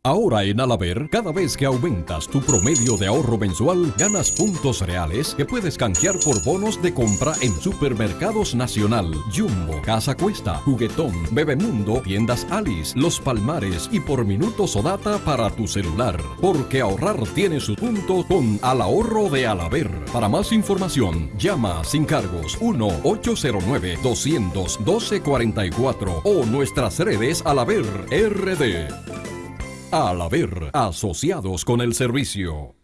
S33: Ahora en Alaber, cada vez que aumentas tu promedio de ahorro mensual, ganas puntos reales que puedes canjear por bonos de compra en Supermercados Nacional, Jumbo, Casa Cuesta, Juguetón, Bebemundo, Tiendas Alice, Los Palmares y por minutos o data para tu celular. Porque ahorrar tiene su punto con Al Ahorro de Alaber. Para más información, llama sin cargos 1-809-212-44 o nuestras redes Alaber RD. Al haber asociados con el servicio.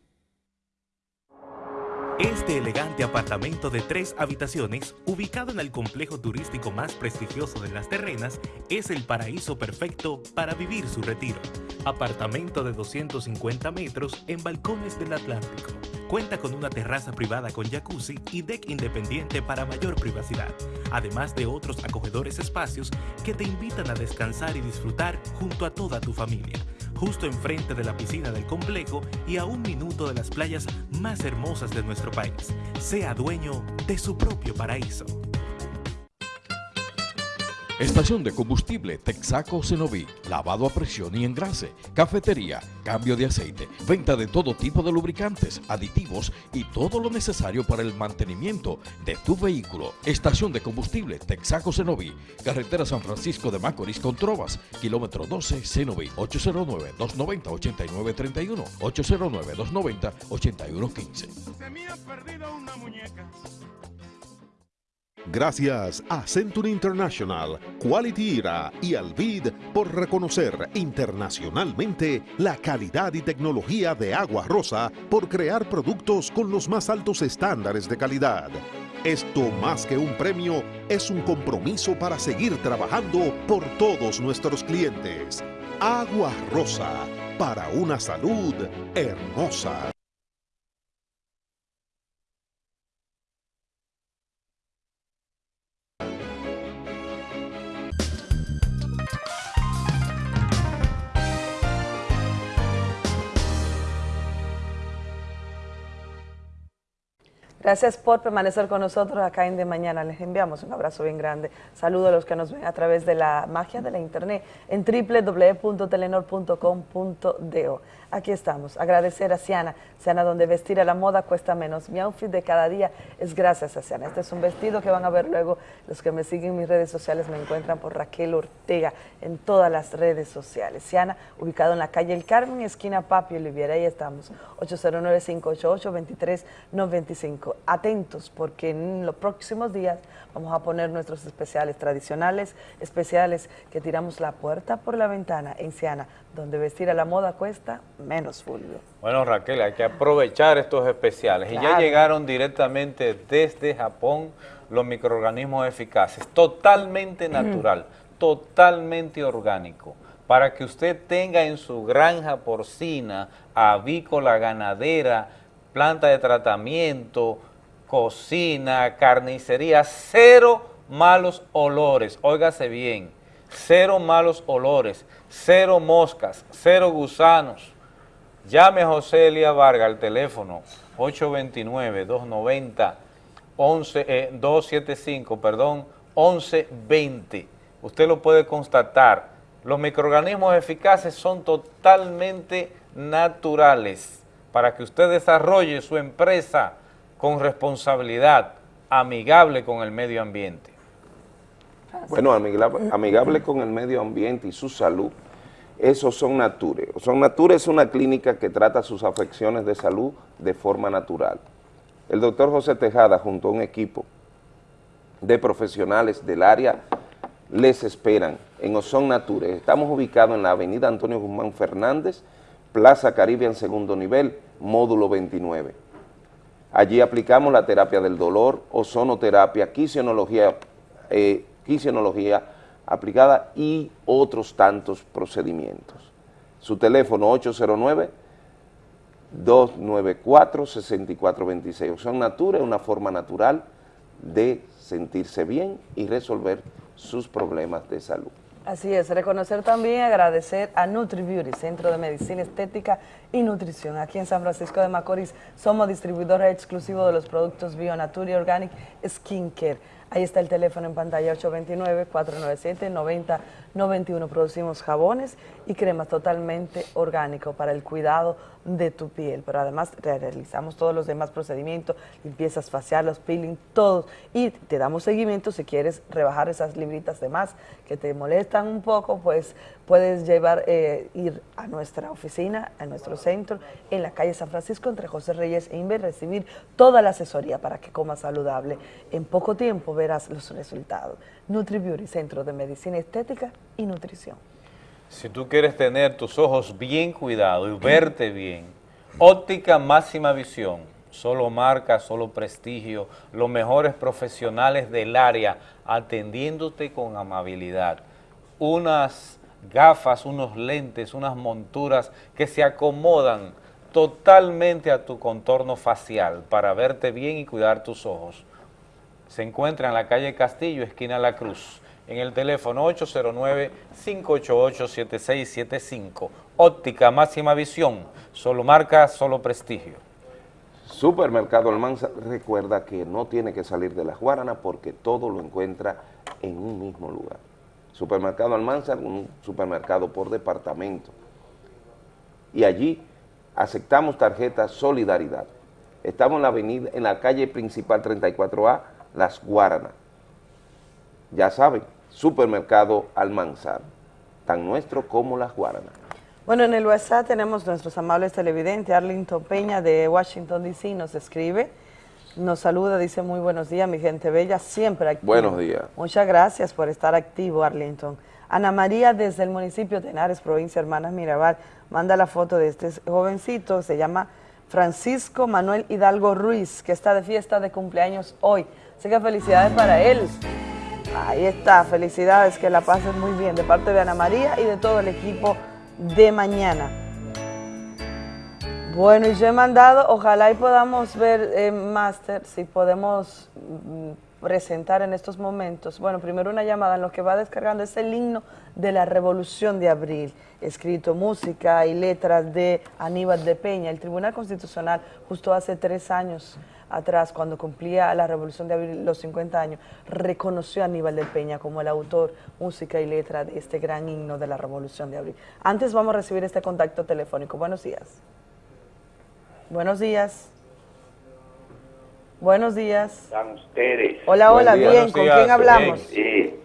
S37: Este elegante apartamento de tres habitaciones, ubicado en el complejo turístico más prestigioso de las terrenas, es el paraíso perfecto para vivir su retiro. Apartamento de 250 metros en balcones del Atlántico. Cuenta con una terraza privada con jacuzzi y deck independiente para mayor privacidad, además de otros acogedores espacios que te invitan a descansar y disfrutar junto a toda tu familia justo enfrente de la piscina del complejo y a un minuto de las playas más hermosas de nuestro país. Sea dueño de su propio paraíso.
S42: Estación de combustible Texaco Cenoví, lavado a presión y engrase, cafetería, cambio de aceite, venta de todo tipo de lubricantes, aditivos y todo lo necesario para el mantenimiento de tu vehículo. Estación de combustible Texaco Cenoví, carretera San Francisco de Macorís con Trovas, kilómetro 12 Cenoví, 809-290-8931, 809-290-8115.
S35: Se me ha perdido una muñeca. Gracias a Century International, Quality Era y Alvid por reconocer internacionalmente la calidad y tecnología de Agua Rosa por crear productos con los más altos estándares de calidad. Esto más que un premio es un compromiso para seguir trabajando por todos nuestros clientes. Agua Rosa, para una salud hermosa.
S28: Gracias por permanecer con nosotros acá en De Mañana. Les enviamos un abrazo bien grande. Saludos a los que nos ven a través de la magia de la internet en www.telenor.com.do. Aquí estamos. Agradecer a Siana. Siana, donde vestir a la moda cuesta menos. Mi outfit de cada día es gracias a Siana. Este es un vestido que van a ver luego. Los que me siguen en mis redes sociales me encuentran por Raquel Ortega en todas las redes sociales. Siana, ubicado en la calle El Carmen, esquina Papi Oliviera. Ahí estamos. 809-588-2395. Atentos, porque en los próximos días vamos a poner nuestros especiales tradicionales, especiales que tiramos la puerta por la ventana en Siana, donde vestir a la moda cuesta menos, Fulvio.
S1: Bueno, Raquel, hay que aprovechar estos especiales. Y ya llegaron directamente desde Japón los microorganismos eficaces, totalmente natural, totalmente orgánico, para que usted tenga en su granja porcina, avícola, ganadera, planta de tratamiento, cocina, carnicería, cero malos olores, óigase bien, cero malos olores, cero moscas, cero gusanos. Llame a José Elia Vargas al teléfono 829-290-11, eh, 275, perdón, 1120. Usted lo puede constatar. Los microorganismos eficaces son totalmente naturales para que usted desarrolle su empresa con responsabilidad, amigable con el medio ambiente.
S2: Bueno, amigable, amigable con el medio ambiente y su salud, esos son Nature. Son Nature es una clínica que trata sus afecciones de salud de forma natural. El doctor José Tejada, junto a un equipo de profesionales del área, les esperan en Ozón Nature. Estamos ubicados en la avenida Antonio Guzmán Fernández, Plaza Caribe en segundo nivel, módulo 29. Allí aplicamos la terapia del dolor, ozonoterapia, quisionología, eh, quisionología aplicada y otros tantos procedimientos. Su teléfono 809-294-6426. Opción Natura es una forma natural de sentirse bien y resolver sus problemas de salud.
S28: Así es, reconocer también y agradecer a NutriBeauty, Centro de Medicina Estética y Nutrición. Aquí en San Francisco de Macorís somos distribuidores exclusivos de los productos BioNature y Organic Skincare. Ahí está el teléfono en pantalla 829-497-9091. Producimos jabones y cremas totalmente orgánicos para el cuidado de tu piel. Pero además realizamos todos los demás procedimientos, limpiezas faciales, peeling, todos. Y te damos seguimiento si quieres rebajar esas libritas de más que te molestan un poco, pues puedes llevar, eh, ir a nuestra oficina, a nuestro centro, en la calle San Francisco, entre José Reyes e Inver, recibir toda la asesoría para que comas saludable. En poco tiempo verás los resultados. NutriBeauty, Centro de Medicina Estética y Nutrición.
S1: Si tú quieres tener tus ojos bien cuidados y verte bien, óptica máxima visión, solo marca, solo prestigio, los mejores profesionales del área atendiéndote con amabilidad. Unas gafas, unos lentes, unas monturas que se acomodan totalmente a tu contorno facial para verte bien y cuidar tus ojos. Se encuentra en la calle Castillo, esquina La Cruz, en el teléfono 809-588-7675. Óptica máxima visión, solo marca, solo prestigio.
S2: Supermercado Almanza recuerda que no tiene que salir de las Guaranas porque todo lo encuentra en un mismo lugar. Supermercado Almanza, un supermercado por departamento. Y allí aceptamos tarjeta Solidaridad. Estamos en la avenida, en la calle principal 34A, Las Guaranas. Ya saben, Supermercado Almanzar, tan nuestro como Las Guaranas.
S28: Bueno, en el WhatsApp tenemos nuestros amables televidentes. Arlington Peña de Washington, D.C. nos escribe, nos saluda, dice muy buenos días, mi gente bella, siempre activo.
S2: Buenos días.
S28: Muchas gracias por estar activo, Arlington. Ana María desde el municipio de Henares, provincia Hermanas Mirabal, manda la foto de este jovencito, se llama Francisco Manuel Hidalgo Ruiz, que está de fiesta de cumpleaños hoy. Así que felicidades para él. Ahí está, felicidades, que la pasen muy bien de parte de Ana María y de todo el equipo de mañana. Bueno, y yo he mandado, ojalá y podamos ver, eh, Master, si podemos mm, presentar en estos momentos, bueno, primero una llamada en lo que va descargando es el himno de la Revolución de Abril, escrito música y letras de Aníbal de Peña. El Tribunal Constitucional justo hace tres años atrás, cuando cumplía la Revolución de Abril los 50 años, reconoció a Aníbal de Peña como el autor, música y letra de este gran himno de la Revolución de Abril. Antes vamos a recibir este contacto telefónico. Buenos días. Buenos días. Buenos días.
S43: Están ustedes.
S28: Hola, hola, bien. ¿Con quién hablamos?
S43: Sí.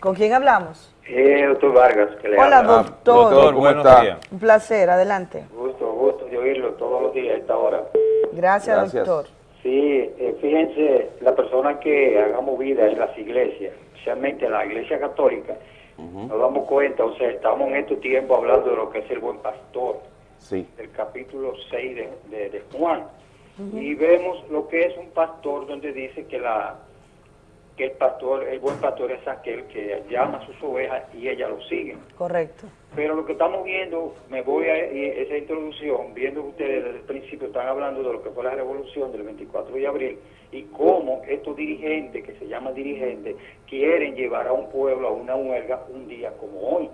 S28: ¿Con quién hablamos?
S43: Eh, doctor Vargas, que le
S28: Hola,
S43: habla.
S28: doctor.
S1: Doctor, buenos días.
S28: Un placer, adelante.
S43: Gusto, gusto de oírlo todos los días a esta hora.
S28: Gracias,
S43: Gracias.
S28: doctor.
S43: Sí, eh, fíjense, la persona que hagamos vida en las iglesias, especialmente en la iglesia católica, nos damos cuenta, o sea, estamos en estos tiempos hablando de lo que es el buen pastor,
S2: Sí.
S43: del capítulo 6 de, de- de Juan. Y vemos lo que es un pastor donde dice que la que el pastor, el buen pastor es aquel que llama a sus ovejas y ellas lo siguen.
S28: Correcto.
S43: Pero lo que estamos viendo, me voy a e- esa introducción, viendo que ustedes desde el principio están hablando de lo que fue la revolución del 24 de abril y cómo estos dirigentes, que se llaman dirigentes, quieren llevar a un pueblo a una huelga un día como hoy.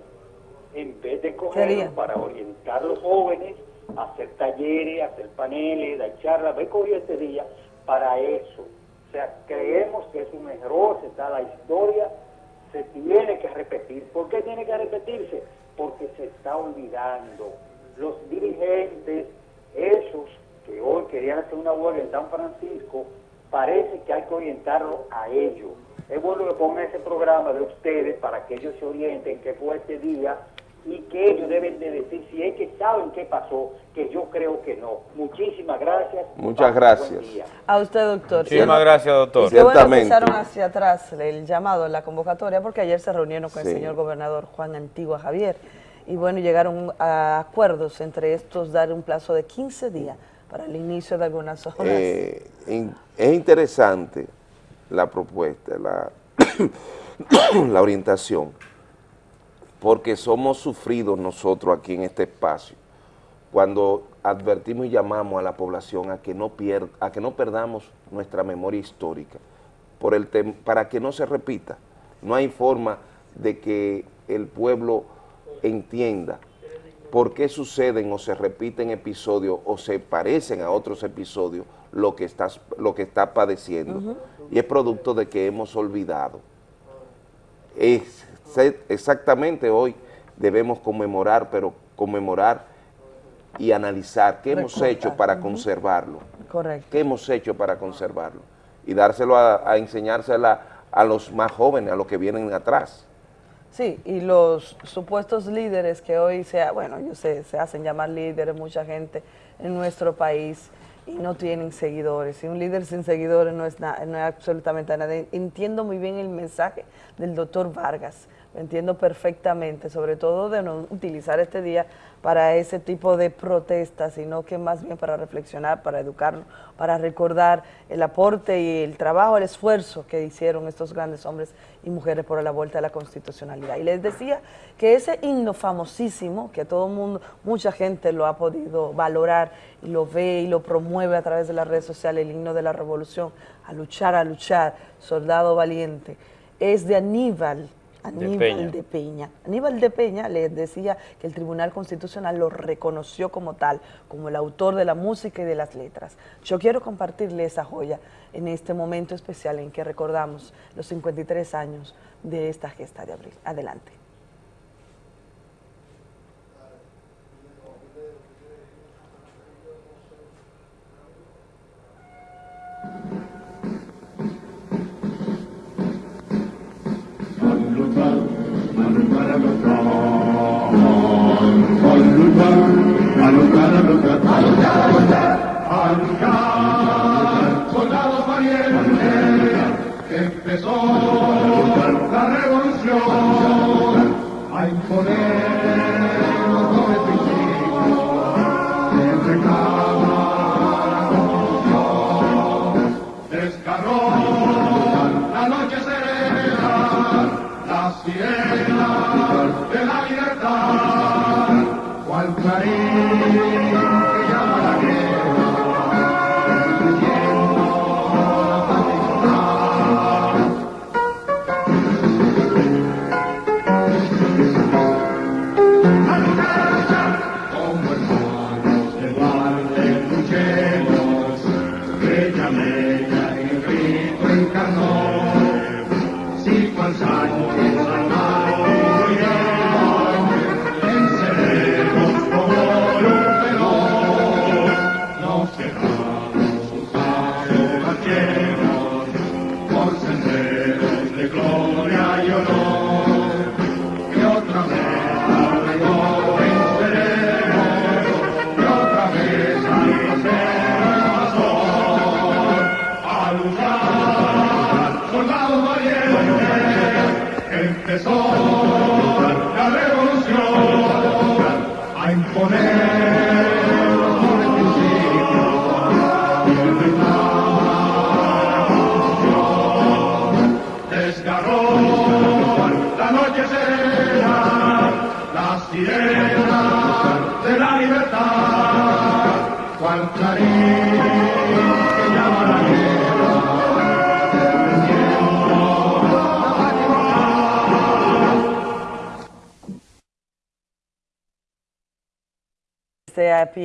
S43: En vez de cogerlo
S28: Sería.
S43: para orientar a los jóvenes, hacer talleres, hacer paneles, dar charlas, ve cogió este día para eso. O sea, creemos que es un error, se da la historia, se tiene que repetir. ¿Por qué tiene que repetirse? Porque se está olvidando. Los dirigentes, esos que hoy querían hacer una huelga en San Francisco, parece que hay que orientarlos a ellos. Es bueno que pongan ese programa de ustedes para que ellos se orienten qué fue este día y que ellos deben de decir si es que saben qué pasó, que yo creo que no. Muchísimas gracias.
S2: Muchas gracias.
S28: A usted, doctor.
S1: Muchísimas gracias, doctor.
S28: Y qué bueno
S2: Ciertamente.
S28: echaron hacia atrás el llamado, la convocatoria, porque ayer se reunieron con
S2: Sí.
S28: el señor gobernador Juan Antigua Javier y bueno, llegaron a acuerdos entre estos, dar un plazo de 15 días para el inicio de algunas obras.
S2: Eh, in- es interesante la propuesta, la, la orientación, porque somos sufridos nosotros aquí en este espacio cuando advertimos y llamamos a la población a que no, pier- a que no perdamos nuestra memoria histórica por el tem- para que no se repita. No hay forma de que el pueblo entienda por qué suceden o se repiten episodios o se parecen a otros episodios lo que, estás, lo que está padeciendo. Y es producto de que hemos olvidado. Es, exactamente hoy debemos conmemorar, pero conmemorar y analizar qué hemos hecho para conservarlo.
S28: Correcto.
S2: ¿Qué hemos hecho para conservarlo? Y dárselo a, a enseñársela a los más jóvenes, a los que vienen atrás.
S28: Sí, y los supuestos líderes que hoy se, bueno, ellos se, se hacen llamar líderes, mucha gente en nuestro país y no tienen seguidores. Y un líder sin seguidores no es, na- no es absolutamente nada. Entiendo muy bien el mensaje del doctor Vargas, entiendo perfectamente, sobre todo de no utilizar este día para ese tipo de protestas, sino que más bien para reflexionar, para educar, para recordar el aporte y el trabajo, el esfuerzo que hicieron estos grandes hombres y mujeres por la vuelta a la constitucionalidad. Y les decía que ese himno famosísimo, que todo mundo, mucha gente lo ha podido valorar y lo ve y lo promueve a través de las redes sociales, el himno de la revolución, a luchar, a luchar, soldado valiente, es de Aníbal, Aníbal
S1: Peña.
S28: de Peña. Aníbal de Peña les decía que el Tribunal Constitucional lo reconoció como tal, como el autor de la música y de las letras. Yo quiero compartirle esa joya en este momento especial en que recordamos los 53 años de esta gesta de abril. Adelante.
S41: Empezó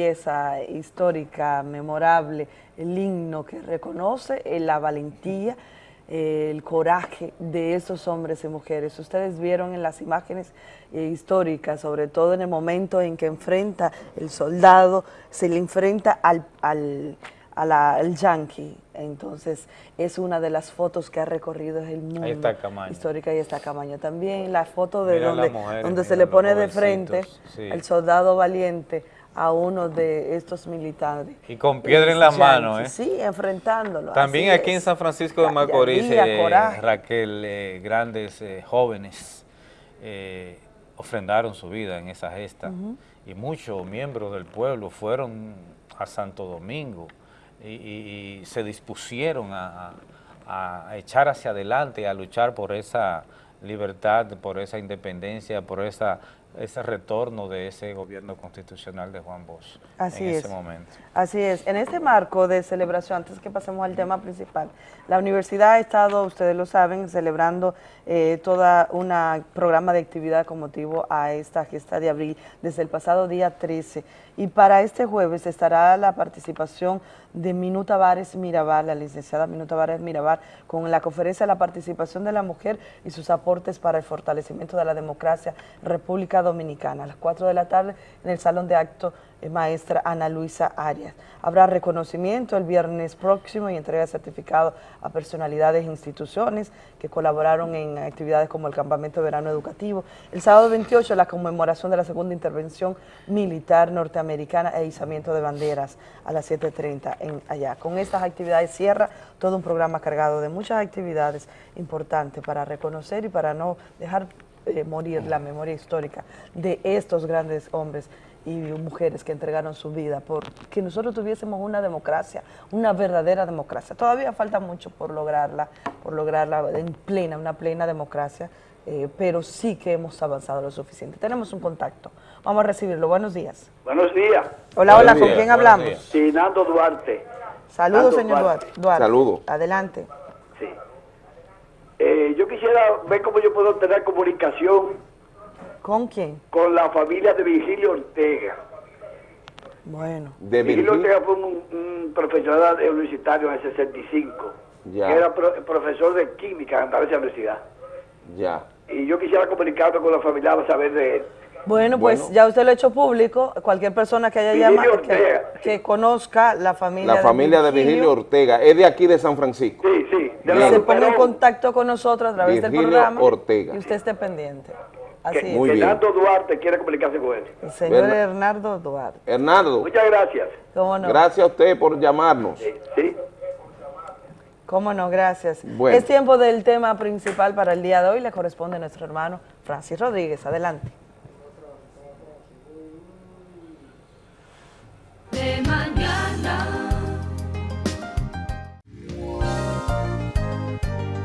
S28: pieza histórica, memorable, el himno que reconoce eh, la valentía, eh, el coraje de esos hombres y mujeres. Ustedes vieron en las imágenes eh, históricas, sobre todo en el momento en que enfrenta el soldado, se le enfrenta al, al, al yankee. Entonces, es una de las fotos que ha recorrido el mundo. Ahí está Camaño. Histórica y está Camaño también. La foto de donde, donde se le pone de frente al soldado valiente a uno de estos militares.
S1: Y con piedra en la mano, ¿eh?
S28: Sí, enfrentándolo.
S1: También aquí en San Francisco de Macorís, eh, Raquel, eh, grandes eh, jóvenes ofrendaron su vida en esa gesta y muchos miembros del pueblo fueron a Santo Domingo y, se dispusieron a, a echar hacia adelante, a luchar por esa libertad, por esa independencia, por esa ese retorno de ese gobierno constitucional de Juan Bosch
S28: Así
S1: en
S28: es.
S1: ese momento.
S28: Así es. En este marco de celebración, antes que pasemos al tema principal, la universidad ha estado, ustedes lo saben, celebrando eh, toda un programa de actividad con motivo a esta gesta de abril desde el pasado día 13. Y para este jueves estará la participación de Minuta Vares Mirabal, la licenciada Minuta Vares Mirabal, con la conferencia La participación de la mujer y sus aportes para el fortalecimiento de la democracia República Dominicana, a las 4 de la tarde en el Salón de Acto eh, maestra Ana Luisa Arias. Habrá reconocimiento el viernes próximo y entrega de certificado a personalidades e instituciones que colaboraron en actividades como el Campamento de Verano Educativo. El sábado 28, la conmemoración de la segunda intervención militar norteamericana e izamiento de banderas a las 7.30 en allá. Con estas actividades cierra todo un programa cargado de muchas actividades importantes para reconocer y para no dejar eh, morir la memoria histórica de estos grandes hombres y mujeres que entregaron su vida por que nosotros tuviésemos una democracia, una verdadera democracia. Todavía falta mucho por lograrla, por lograrla en plena, una plena democracia, eh, pero sí que hemos avanzado lo suficiente. Tenemos un contacto. Vamos a recibirlo. Buenos días.
S44: Buenos días.
S28: Hola, hola, ¿con quién hablamos?
S44: Sí, Nando Duarte.
S28: Saludos, señor Duarte.
S2: Saludos.
S28: Adelante.
S44: Sí. Eh, yo quisiera ver cómo yo puedo tener comunicación
S28: ¿Con quién?
S44: Con la familia de Virgilio Ortega.
S28: Bueno.
S44: De Virgilio, Ortega fue un, profesor universitario en el 65. Ya. era profesor de química en la universidad.
S2: Ya.
S44: Y yo quisiera comunicarme con la familia para saber de él.
S28: Bueno, pues ya usted lo ha hecho público. Cualquier persona que haya llamado, que, conozca la familia
S2: La familia de Virgilio, Ortega. Es de aquí de San Francisco.
S44: Sí, sí.
S28: se ponga en contacto con nosotros a través del programa.
S2: Ortega.
S28: Y usted esté pendiente.
S44: Así que, Hernando Duarte quiere comunicarse con él.
S28: El señor Hernando Duarte.
S2: Hernando.
S44: Muchas gracias.
S28: ¿Cómo no?
S2: Gracias a usted por llamarnos.
S44: Sí.
S28: Cómo no, gracias. Es tiempo del tema principal para el día de hoy. Le corresponde a nuestro hermano Francis Rodríguez. Adelante.
S45: De mañana.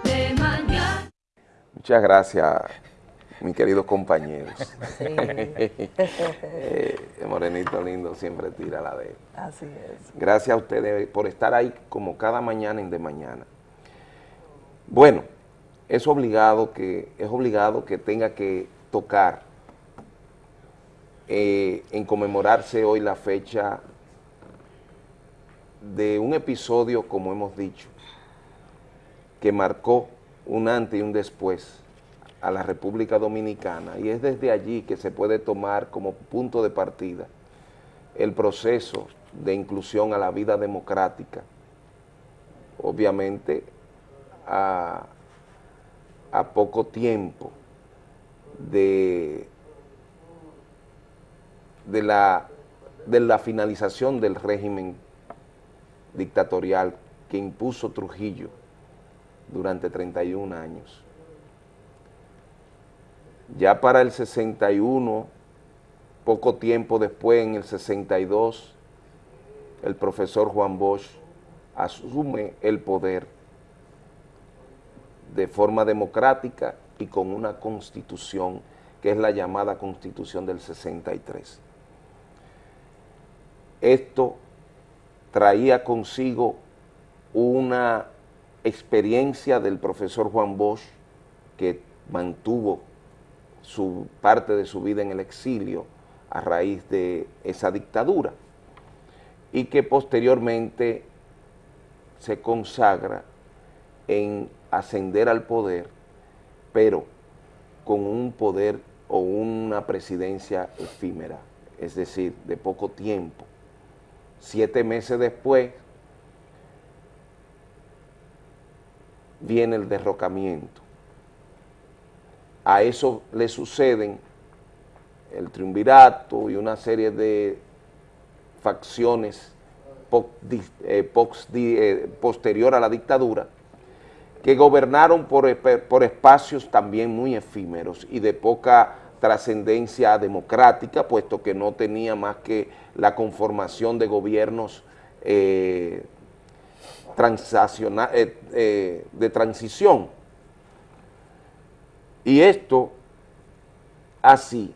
S45: De mañana.
S2: Muchas gracias mis queridos compañeros. Eh, morenito lindo siempre tira la de
S28: Así es.
S2: Gracias a ustedes por estar ahí como cada mañana en de mañana. Bueno, es obligado que, es obligado que tenga que tocar eh, en conmemorarse hoy la fecha de un episodio, como hemos dicho, que marcó un antes y un después a la República Dominicana y es desde allí que se puede tomar como punto de partida el proceso de inclusión a la vida democrática, obviamente a, poco tiempo de, de la finalización del régimen dictatorial que impuso Trujillo durante 31 años. Ya para el 61, poco tiempo después, en el 62, el profesor Juan Bosch asume el poder de forma democrática y con una constitución que es la llamada constitución del 63. Esto traía consigo una experiencia del profesor Juan Bosch que mantuvo su parte de su vida en el exilio a raíz de esa dictadura y que posteriormente se consagra en ascender al poder, pero con un poder o una presidencia efímera, es decir, de poco tiempo. Siete meses después viene el derrocamiento a eso le suceden el triunvirato y una serie de facciones eh, eh, posterior a la dictadura que gobernaron por, por espacios también muy efímeros y de poca trascendencia democrática, puesto que no tenía más que la conformación de gobiernos eh, de transición y esto, así,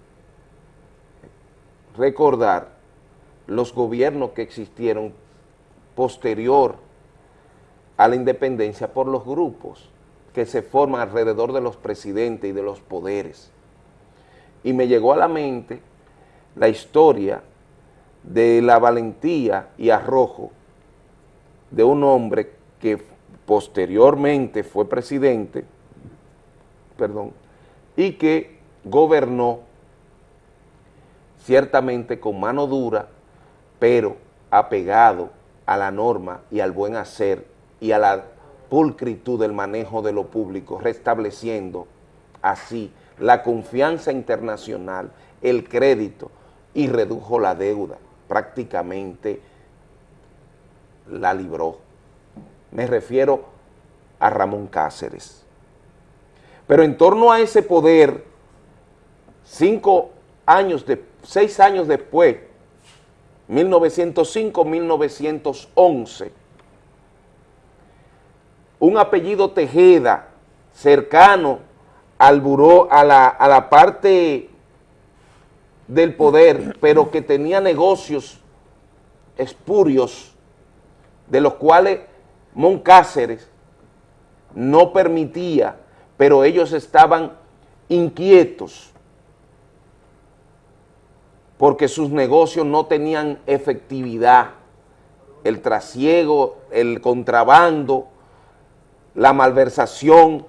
S2: recordar los gobiernos que existieron posterior a la independencia por los grupos que se forman alrededor de los presidentes y de los poderes. Y me llegó a la mente la historia de la valentía y arrojo de un hombre que posteriormente fue presidente, perdón, y que gobernó ciertamente con mano dura, pero apegado a la norma y al buen hacer y a la pulcritud del manejo de lo público, restableciendo así la confianza internacional, el crédito y redujo la deuda, prácticamente la libró. Me refiero a Ramón Cáceres. Pero en torno a ese poder, cinco años, de, seis años después, 1905-1911, un apellido Tejeda, cercano al buró, a la, a la parte del poder, pero que tenía negocios espurios, de los cuales Moncáceres no permitía pero ellos estaban inquietos porque sus negocios no tenían efectividad, el trasiego, el contrabando, la malversación,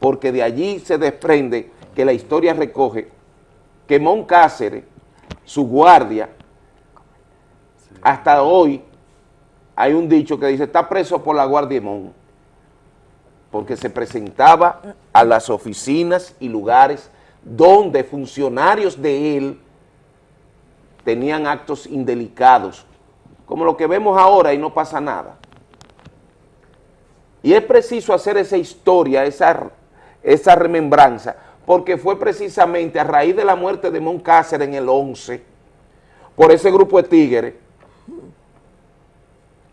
S2: porque de allí se desprende que la historia recoge que Moncáceres, su guardia, hasta hoy hay un dicho que dice, está preso por la guardia de Mon porque se presentaba a las oficinas y lugares donde funcionarios de él tenían actos indelicados, como lo que vemos ahora y no pasa nada. Y es preciso hacer esa historia, esa, esa remembranza, porque fue precisamente a raíz de la muerte de Moncácer en el 11, por ese grupo de tigres.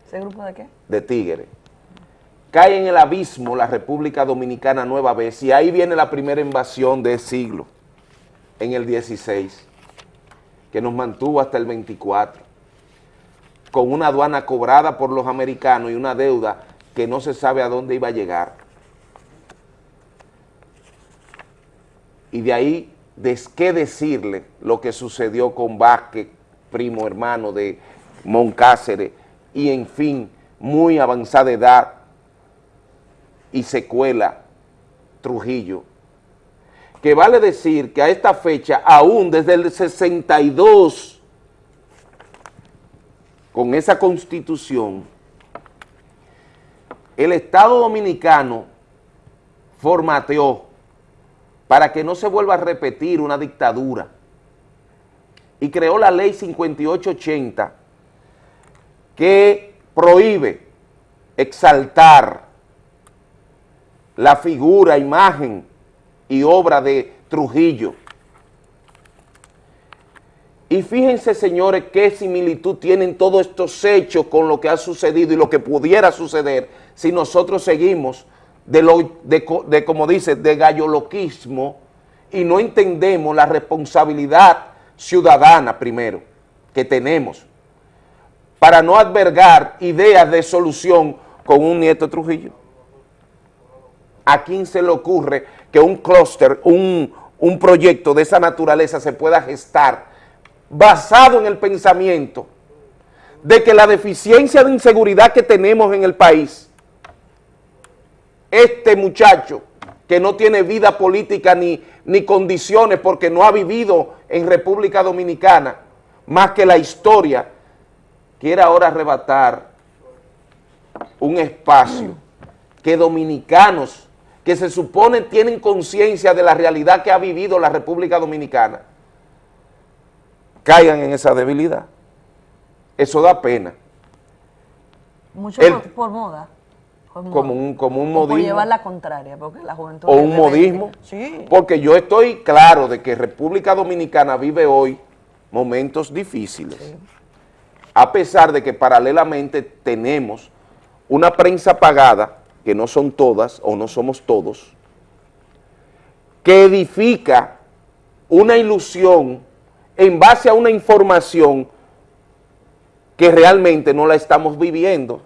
S28: ¿Ese grupo de qué?
S2: De tigres cae en el abismo la República Dominicana nueva vez y ahí viene la primera invasión del siglo, en el 16, que nos mantuvo hasta el 24, con una aduana cobrada por los americanos y una deuda que no se sabe a dónde iba a llegar. Y de ahí, ¿qué decirle lo que sucedió con Vázquez, primo hermano de Moncáceres, y en fin, muy avanzada edad, y secuela Trujillo, que vale decir que a esta fecha, aún desde el 62, con esa constitución, el Estado Dominicano formateó para que no se vuelva a repetir una dictadura y creó la ley 5880 que prohíbe exaltar la figura, imagen y obra de Trujillo. Y fíjense, señores, qué similitud tienen todos estos hechos con lo que ha sucedido y lo que pudiera suceder si nosotros seguimos de, lo, de, como dice, de galloloquismo y no entendemos la responsabilidad ciudadana primero que tenemos para no albergar ideas de solución con un nieto Trujillo. ¿A quién se le ocurre que un clúster, un, un proyecto de esa naturaleza se pueda gestar basado en el pensamiento de que la deficiencia de inseguridad que tenemos en el país, este muchacho que no tiene vida política ni, ni condiciones porque no ha vivido en República Dominicana, más que la historia, quiere ahora arrebatar un espacio que dominicanos que se supone tienen conciencia de la realidad que ha vivido la República Dominicana, caigan en esa debilidad. Eso da pena.
S28: Mucho por, moda.
S2: como un, como un modismo.
S28: Llevar la contraria, porque la juventud...
S2: O un modismo. Sí. Porque yo estoy claro de que República Dominicana vive hoy momentos difíciles. A pesar de que paralelamente tenemos una prensa pagada, que no son todas o no somos todos, que edifica una ilusión en base a una información que realmente no la estamos viviendo.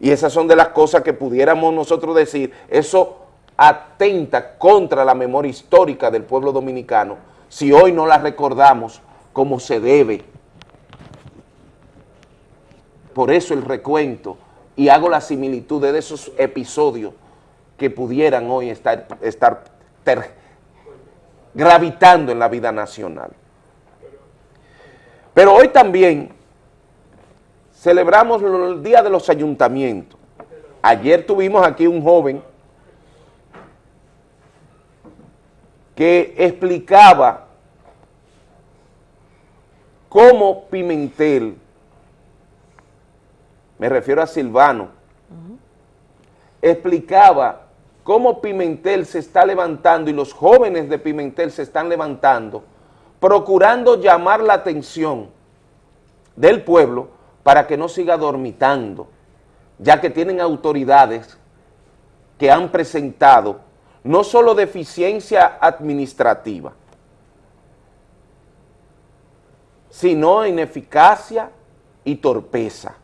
S2: Y esas son de las cosas que pudiéramos nosotros decir, eso atenta contra la memoria histórica del pueblo dominicano, si hoy no la recordamos como se debe. Por eso el recuento, y hago la similitud de esos episodios que pudieran hoy estar, estar gravitando en la vida nacional. Pero hoy también celebramos el Día de los Ayuntamientos. Ayer tuvimos aquí un joven que explicaba cómo Pimentel, me refiero a Silvano, explicaba cómo Pimentel se está levantando y los jóvenes de Pimentel se están levantando procurando llamar la atención del pueblo para que no siga dormitando, ya que tienen autoridades que han presentado no solo deficiencia administrativa, sino ineficacia y torpeza.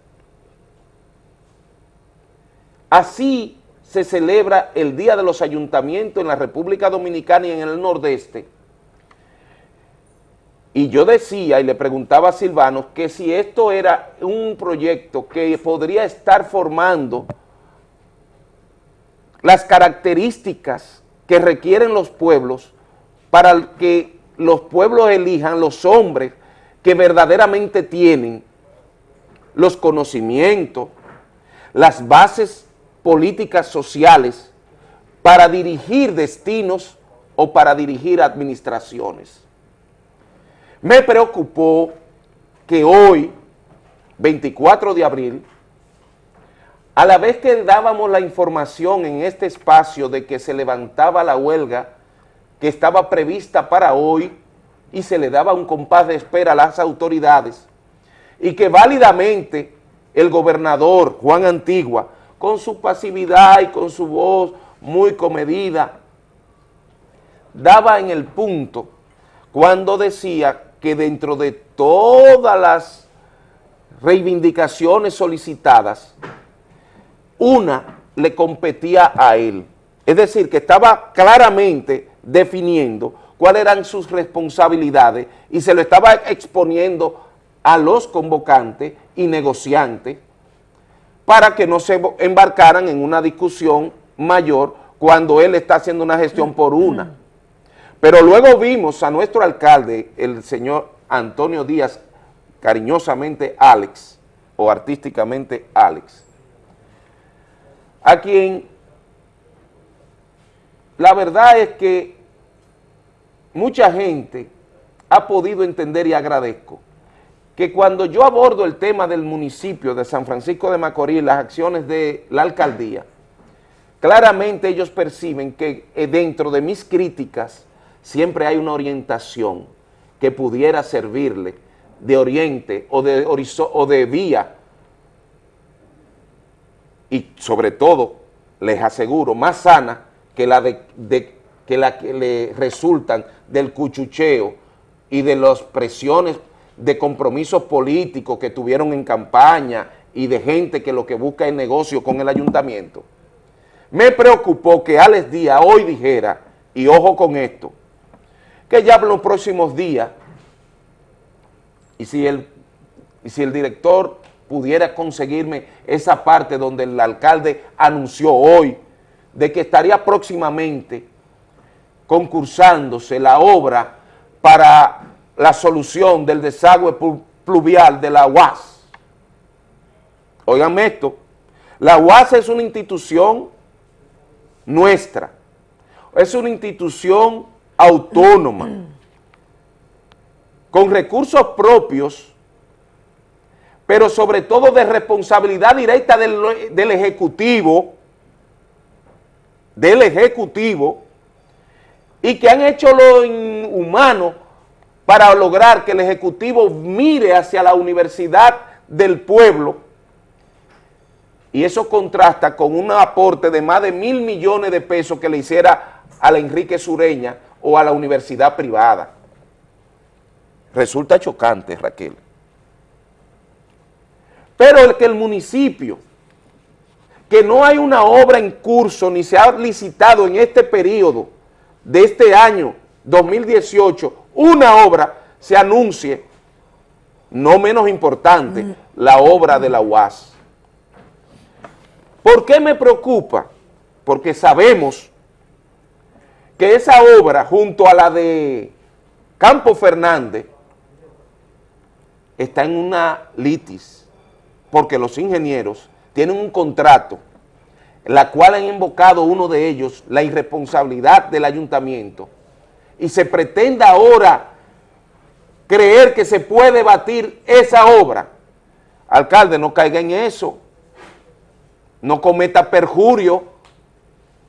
S2: Así se celebra el Día de los Ayuntamientos en la República Dominicana y en el Nordeste, y yo decía y le preguntaba a Silvano que si esto era un proyecto que podría estar formando las características que requieren los pueblos para que los pueblos elijan los hombres que verdaderamente tienen los conocimientos, las bases políticas sociales para dirigir destinos o para dirigir administraciones. Me preocupó que hoy, 24 de abril, a la vez que dábamos la información en este espacio de que se levantaba la huelga que estaba prevista para hoy y se le daba un compás de espera a las autoridades y que válidamente el gobernador Juan Antigua, con su pasividad y con su voz muy comedida, daba en el punto cuando decía que dentro de todas las reivindicaciones solicitadas, una le competía a él. Es decir, que estaba claramente definiendo cuáles eran sus responsabilidades y se lo estaba exponiendo a los convocantes y negociantes para que no se embarcaran en una discusión mayor cuando él está haciendo una gestión por una. Pero luego vimos a nuestro alcalde, el señor Antonio Díaz, cariñosamente Alex, o artísticamente Alex, a quien la verdad es que mucha gente ha podido entender y agradezco que cuando yo abordo el tema del municipio de San Francisco de Macorís, las acciones de la alcaldía, claramente ellos perciben que eh, dentro de mis críticas siempre hay una orientación que pudiera servirle de oriente o de, o de vía. Y sobre todo, les aseguro, más sana que la, de, que, la que le resultan del cuchucheo y de las presiones de compromisos políticos que tuvieron en campaña y de gente que lo que busca es negocio con el ayuntamiento. Me preocupó que Alex Díaz hoy dijera, y ojo con esto, que ya en los próximos días, y si el, y si el director pudiera conseguirme esa parte donde el alcalde anunció hoy de que estaría próximamente concursándose la obra para la solución del desagüe pluvial de la UAS. Oiganme esto, la UAS es una institución nuestra, es una institución autónoma, con recursos propios, pero sobre todo de responsabilidad directa del, del Ejecutivo, del Ejecutivo, y que han hecho lo inhumano para lograr que el Ejecutivo mire hacia la universidad del pueblo y eso contrasta con un aporte de más de mil millones de pesos que le hiciera a la Enrique Sureña o a la universidad privada. Resulta chocante, Raquel. Pero el que el municipio, que no hay una obra en curso ni se ha licitado en este periodo de este año 2018 una obra se anuncie, no menos importante, la obra de la UAS. ¿Por qué me preocupa? Porque sabemos que esa obra, junto a la de Campo Fernández, está en una litis, porque los ingenieros tienen un contrato, la cual han invocado uno de ellos la irresponsabilidad del ayuntamiento, y se pretenda ahora creer que se puede batir esa obra, alcalde, no caiga en eso, no cometa perjurio,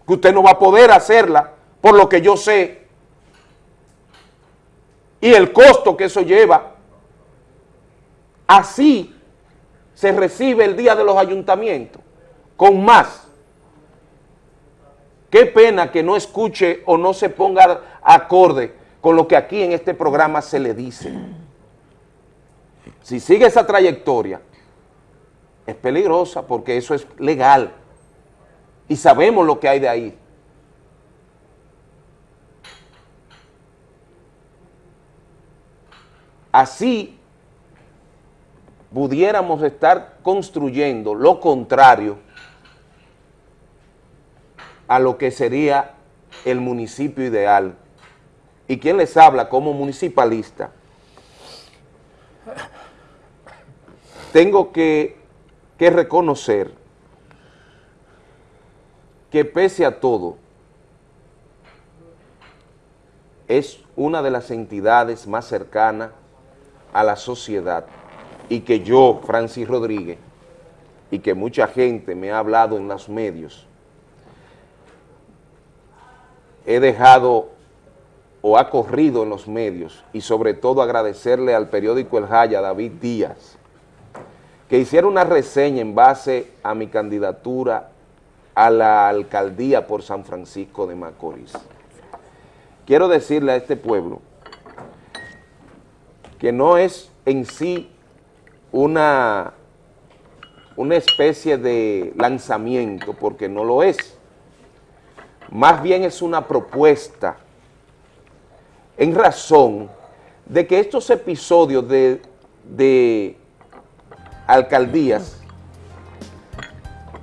S2: que usted no va a poder hacerla, por lo que yo sé, y el costo que eso lleva. Así se recibe el día de los ayuntamientos, con más. Qué pena que no escuche o no se ponga acorde con lo que aquí en este programa se le dice. Si sigue esa trayectoria, es peligrosa porque eso es legal y sabemos lo que hay de ahí. Así pudiéramos estar construyendo lo contrario a lo que sería el municipio ideal. ¿Y quién les habla como municipalista? Tengo que, que reconocer que pese a todo, es una de las entidades más cercanas a la sociedad y que yo, Francis Rodríguez, y que mucha gente me ha hablado en los medios, he dejado o ha corrido en los medios y sobre todo agradecerle al periódico El Jaya, David Díaz, que hiciera una reseña en base a mi candidatura a la alcaldía por San Francisco de Macorís. Quiero decirle a este pueblo que no es en sí una, una especie de lanzamiento, porque no lo es, más bien es una propuesta en razón de que estos episodios de, alcaldías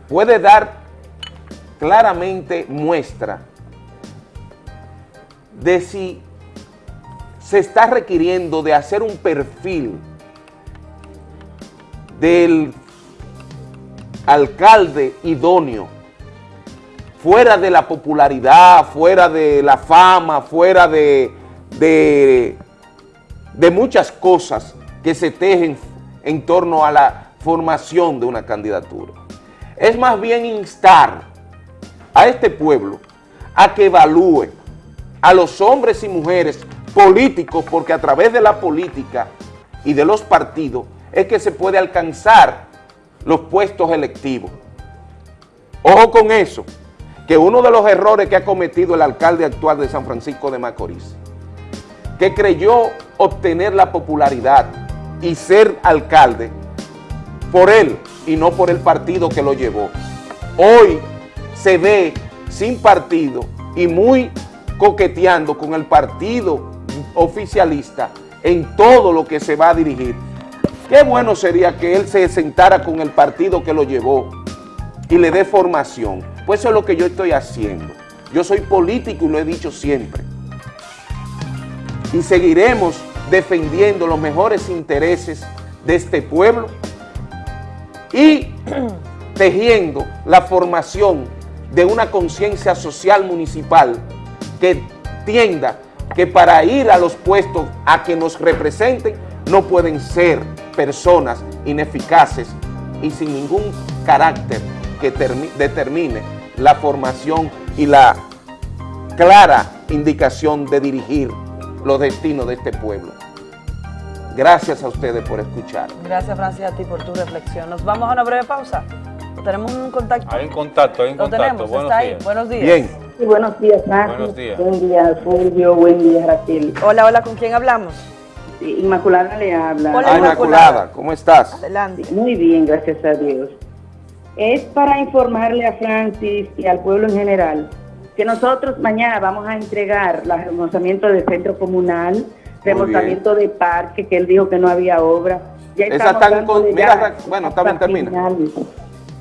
S2: puede dar claramente muestra de si se está requiriendo de hacer un perfil del alcalde idóneo, fuera de la popularidad, fuera de la fama, fuera de, de, de muchas cosas que se tejen en torno a la formación de una candidatura. Es más bien instar a este pueblo a que evalúe a los hombres y mujeres políticos, porque a través de la política y de los partidos es que se puede alcanzar los puestos electivos. Ojo con eso, que uno de los errores que ha cometido el alcalde actual de San Francisco de Macorís, que creyó obtener la popularidad y ser alcalde por él y no por el partido que lo llevó. Hoy se ve sin partido y muy coqueteando con el partido oficialista en todo lo que se va a dirigir. Qué bueno sería que él se sentara con el partido que lo llevó y le dé formación. Pues eso es lo que yo estoy haciendo. Yo soy político y lo he dicho siempre. Y seguiremos defendiendo los mejores intereses de este pueblo y tejiendo la formación de una conciencia social municipal que tienda que para ir a los puestos a que nos representen no pueden ser personas ineficaces y sin ningún carácter que determine la formación y la clara indicación de dirigir los destinos de este pueblo. Gracias a ustedes por escuchar.
S28: Gracias, Francis, a ti por tu reflexión. Nos vamos a una breve pausa. ¿Tenemos un contacto?
S1: Hay un contacto, hay un
S28: Lo
S1: contacto.
S28: tenemos,
S1: Buenos
S28: está
S1: días.
S28: ahí. Buenos días.
S2: Bien.
S46: Sí, buenos días, Francis.
S1: Buenos días.
S46: Buen día, Fulvio. Buen día, Raquel.
S28: Hola, hola, ¿con quién hablamos?
S46: Sí, Inmaculada le habla.
S28: Hola,
S2: Ah, Inmaculada, ¿cómo estás?
S28: Adelante.
S46: Muy bien, gracias a Dios. Es para informarle a Francis y al pueblo en general que nosotros mañana vamos a entregar el remozamiento del centro comunal, remozamiento de parque, que él dijo que no había obra. Ya
S2: Esa
S46: dándole
S2: con- mira, Ra- bueno, está bien, termina.
S46: finales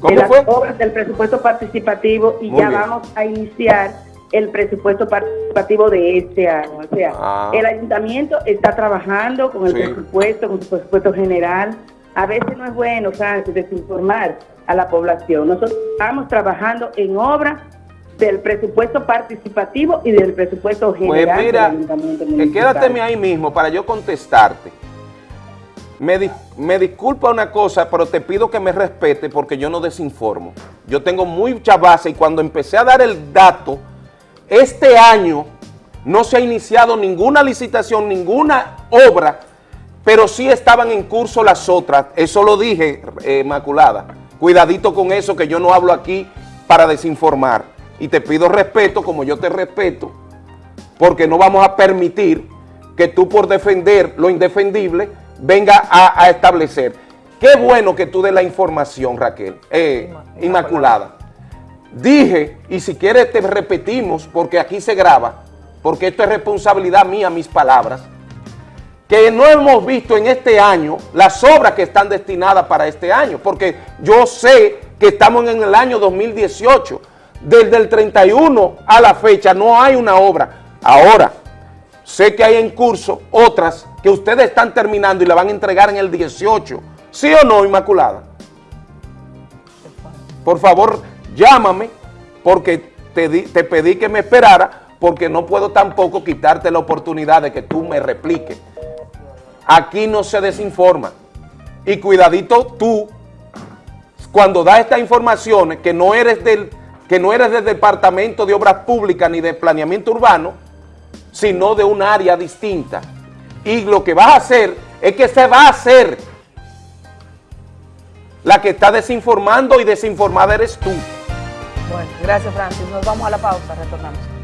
S2: ¿Cómo
S46: de las
S2: fue?
S46: obras del presupuesto participativo y
S2: Muy
S46: ya
S2: bien.
S46: vamos a iniciar el presupuesto participativo de este año. O sea,
S2: Ah.
S46: el ayuntamiento está trabajando con el
S2: Sí.
S46: presupuesto, con su presupuesto general. A veces no es bueno, Francis, desinformar a la población. Nosotros estamos trabajando en obra del presupuesto participativo y del presupuesto
S2: Pues
S46: general
S2: mira,
S46: del municipal.
S2: quédateme ahí mismo para yo contestarte. Me, me disculpa una cosa, pero te pido que me respete porque yo no desinformo. Yo tengo mucha base y cuando empecé a dar el dato, este año no se ha iniciado ninguna licitación, ninguna obra, pero sí estaban en curso las otras. Eso lo dije, eh, Maculada. Cuidadito con eso, que yo no hablo aquí para desinformar. Y te pido respeto, como yo te respeto, porque no vamos a permitir que tú por defender lo indefendible venga a, a establecer. Qué bueno que tú des la información, Raquel, eh, Inmaculada. Dije, y si quieres te repetimos, porque aquí se graba, porque esto es responsabilidad mía, mis palabras, que no hemos visto en este año las obras que están destinadas para este año, porque yo sé que estamos en el año 2018, desde el 31 a la fecha no hay una obra. Ahora, sé que hay en curso otras que ustedes están terminando y la van a entregar en el 18, ¿sí o no, Inmaculada? Por favor, llámame, porque te, te pedí que me esperara, porque no puedo tampoco quitarte la oportunidad de que tú me repliques. Aquí no se desinforma. Y cuidadito tú, cuando das estas informaciones, que no eres del, que no eres del Departamento de Obras Públicas ni de Planeamiento Urbano, sino de un área distinta. Y lo que vas a hacer es que se va a hacer. La que está desinformando y desinformada eres tú.
S28: Bueno, gracias, Francis. Nos vamos a la pausa, retornamos.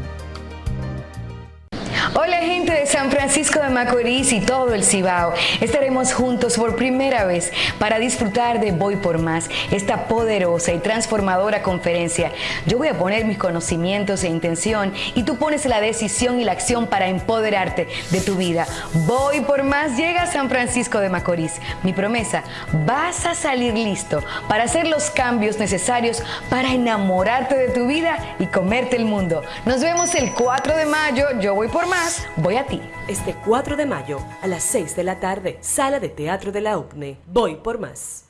S47: Hola gente de San Francisco de Macorís y todo el Cibao. Estaremos juntos por primera vez para disfrutar de Voy por Más, esta poderosa y transformadora conferencia. Yo voy a poner mis conocimientos e intención y tú pones la decisión y la acción para empoderarte de tu vida. Voy por Más llega a San Francisco de Macorís. Mi promesa, vas a salir listo para hacer los cambios necesarios para enamorarte de tu vida y comerte el mundo. Nos vemos el 4 de mayo. Yo voy por más, voy a ti.
S48: Este 4 de mayo a las 6 de la tarde, Sala de Teatro de la UCNE. Voy por más.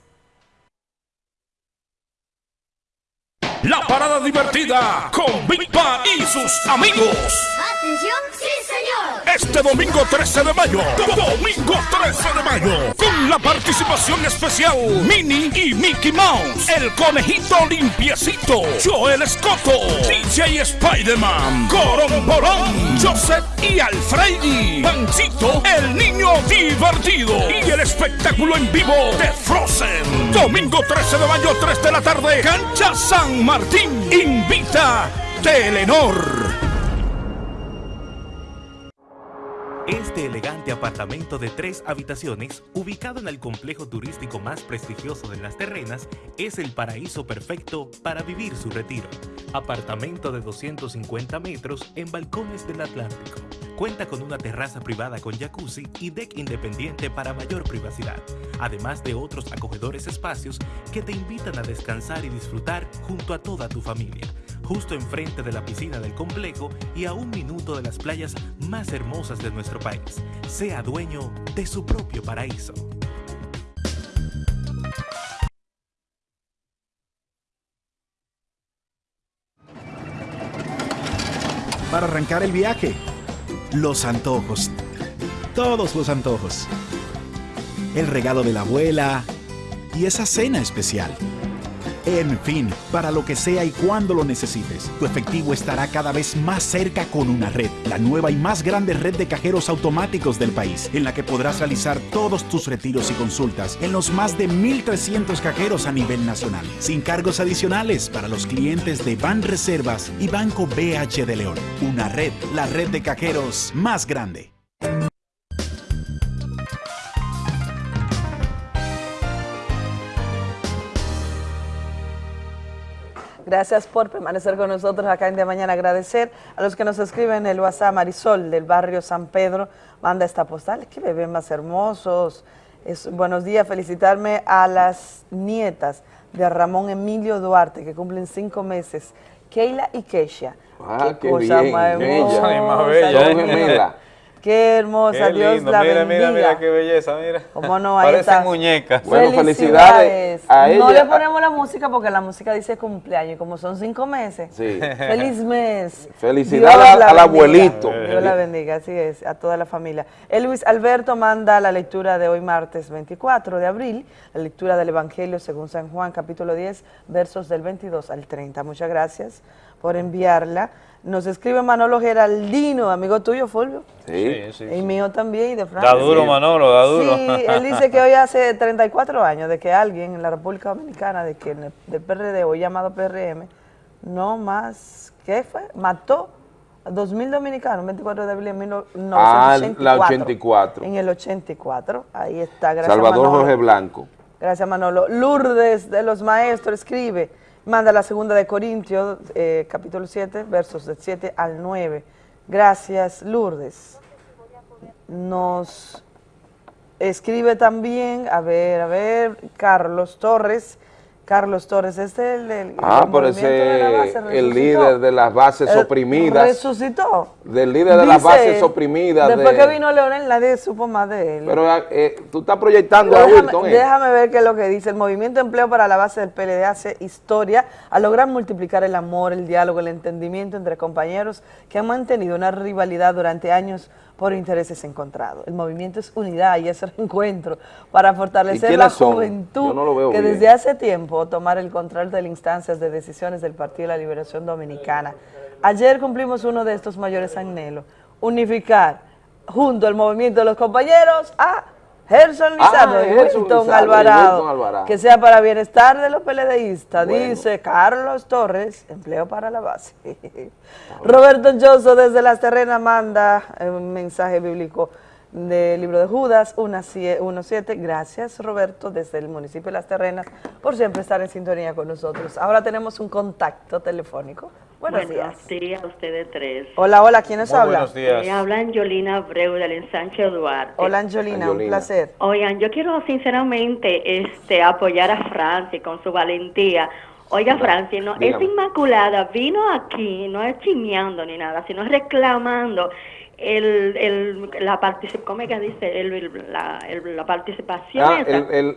S34: La parada divertida con Big Pa y sus amigos.
S45: Atención, sí señor.
S34: Este domingo 13 de mayo, domingo 13 de mayo, con la participación especial Minnie y Mickey Mouse, el conejito limpiecito, Joel Escoto, DJ Spider-Man, Coromborón, Joseph y Alfredi, Pancito, el niño divertido y el espectáculo en vivo de Frozen. Domingo 13 de mayo, 3 de la tarde, Cancha San Martín, invita Telenor.
S37: Este elegante apartamento de tres habitaciones, ubicado en el complejo turístico más prestigioso de las terrenas, es el paraíso perfecto para vivir su retiro. Apartamento de 250 metros en balcones del Atlántico. Cuenta con una terraza privada con jacuzzi y deck independiente para mayor privacidad, además de otros acogedores espacios que te invitan a descansar y disfrutar junto a toda tu familia justo enfrente de la piscina del complejo y a un minuto de las playas más hermosas de nuestro país. Sea dueño de su propio paraíso.
S49: Para arrancar el viaje, los antojos. Todos los antojos. El regalo de la abuela y esa cena especial. En fin, para lo que sea y cuando lo necesites, tu efectivo estará cada vez más cerca con una red, la nueva y más grande red de cajeros automáticos del país, en la que podrás realizar todos tus retiros y consultas en los más de 1.300 cajeros a nivel nacional, sin cargos adicionales para los clientes de Ban Reservas y Banco BH de León. Una red, la red de cajeros más grande.
S28: Gracias por permanecer con nosotros acá en De Mañana. Agradecer a los que nos escriben en el WhatsApp. Marisol del barrio San Pedro manda esta postal. Qué bebés más hermosos. Es, buenos días. Felicitarme a las nietas de Ramón Emilio Duarte que cumplen cinco meses. Keila y Keisha.
S2: Ah, qué, cosa bien, más hermosa.
S1: Bella, ¿eh?
S28: Qué hermosa,
S1: Qué
S28: Dios
S1: lindo.
S28: la
S1: mira,
S28: bendiga.
S1: mira, mira qué belleza, mira.
S28: ¿Cómo no? Ahí
S1: Parecen
S28: está.
S1: muñecas.
S2: Bueno, felicidades a
S28: No le ponemos la música porque la música dice cumpleaños y como son cinco meses.
S2: Sí.
S28: Feliz mes.
S2: Felicidades al
S28: bendiga.
S2: abuelito.
S28: Dios la bendiga, así es, a toda la familia. El Luis Alberto manda la lectura de hoy martes 24 de abril, la lectura del Evangelio según San Juan, capítulo 10, versos del 22 al 30. Muchas gracias por enviarla. Nos escribe Manolo Geraldino, amigo tuyo, Fulvio.
S2: Sí,
S1: sí,
S28: Y mío también, y de Francia.
S1: Da duro, Manolo, da duro.
S28: Sí, él dice que hoy hace 34 años de que alguien en la República Dominicana, de que el- del PRD, hoy llamado PRM, no más, ¿qué fue? Mató a 2.000 dominicanos, 24 de abril de
S2: Ah,
S28: 1984.
S2: la 84.
S28: En el 84, ahí está, gracias
S2: Salvador
S28: Manolo.
S2: Jorge Blanco.
S28: Gracias, Manolo. Lourdes de los Maestros escribe, manda la segunda de Corintios, eh, capítulo 7, versos del 7 al 9. Gracias, Lourdes. Nos escribe también, a ver, a ver, Carlos Torres. Carlos Torres, este es el, el-
S2: Ah,
S28: el
S2: ese el líder de las bases
S28: Eh,
S2: oprimidas.
S28: Resucitó.
S2: Del líder de las bases oprimidas.
S28: Después
S2: de-
S28: que vino Leonel, nadie supo más de él.
S2: Pero eh, tú estás proyectando a
S28: Déjame,
S2: Wilton. ¿eh?
S28: déjame ver qué es lo que dice. El movimiento de empleo para la base del PLD hace historia al lograr multiplicar el amor, el diálogo, el entendimiento entre compañeros que han mantenido una rivalidad durante años por intereses encontrados. El movimiento es unidad y es reencuentro para fortalecer la
S2: son?
S28: juventud
S2: no
S28: que
S2: bien.
S28: desde hace tiempo tomar el control de las instancias de decisiones del Partido de la Liberación Dominicana. Ayer cumplimos uno de estos mayores anhelos, unificar junto al movimiento de los compañeros a Gerson Lizardo ah, Alvarado, que sea para bienestar de los PLDistas, dice Carlos Torres, empleo para la base. Roberto Joso desde Las Terrenas manda un mensaje bíblico del libro de Judas 1.7. Gracias Roberto desde el municipio de Las Terrenas por siempre estar en sintonía con nosotros. Ahora tenemos un contacto telefónico.
S50: Buenos, buenos días. a ustedes tres.
S28: Hola, hola, ¿quiénes hablan?
S50: Buenos días. Me habla Angelina Abreu del ensanche Duarte.
S28: Hola Angelina, un placer.
S50: Oigan, yo quiero sinceramente este apoyar a Francis con su valentía. Oiga, Francis, no, esa inmaculada vino aquí, no es chimeando ni nada, sino reclamando el, el, la participación, ¿cómo que dice? El, la, la, participación.
S2: Ah,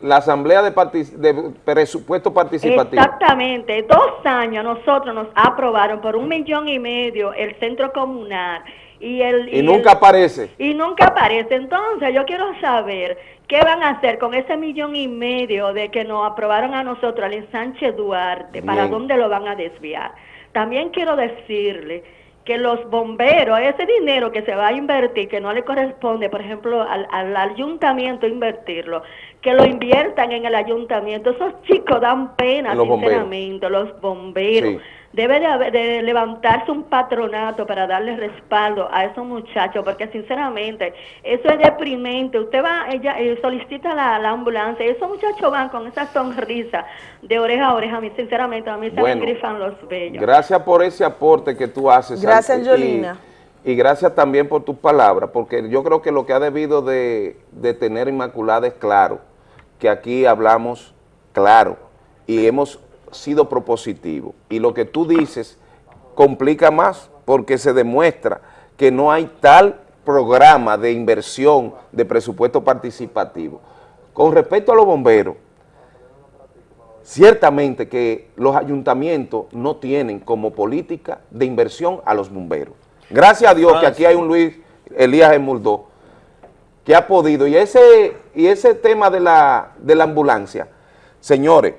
S2: la asamblea de, de, presupuesto participativo.
S50: Exactamente. Dos años nosotros nos aprobaron por un millón y medio el centro comunal. Y, el,
S2: y, nunca aparece.
S50: Y nunca aparece. Entonces yo quiero saber qué van a hacer con ese millón y medio de que nos aprobaron a nosotros, al ensanche Duarte, para dónde lo van a desviar. También quiero decirle que los bomberos, ese dinero que se va a invertir, que no le corresponde, por ejemplo, al, ayuntamiento invertirlo, que lo inviertan en el ayuntamiento. Esos chicos dan pena, sinceramente, los bomberos debe de, levantarse un patronato para darle respaldo a esos muchachos, porque sinceramente eso es deprimente. Usted va, ella eh, solicita la, ambulancia y esos muchachos van con esa sonrisa de oreja a oreja. A mí, sinceramente, a mí se me grifan los bellos.
S2: Gracias por ese aporte que tú haces.
S28: Gracias, Angelina.
S2: Y, gracias también por tus palabras, porque yo creo que lo que ha debido de, de tener Inmaculada es claro, que aquí hablamos claro y hemos sido propositivo. Y lo que tú dices complica más porque se demuestra que no hay tal programa de inversión de presupuesto participativo. Con respecto a los bomberos, ciertamente que los ayuntamientos no tienen como política de inversión a los bomberos. Gracias a Dios que aquí hay un Luis Elías Emurdó que ha podido, y ese, y ese tema de la, de la ambulancia, señores,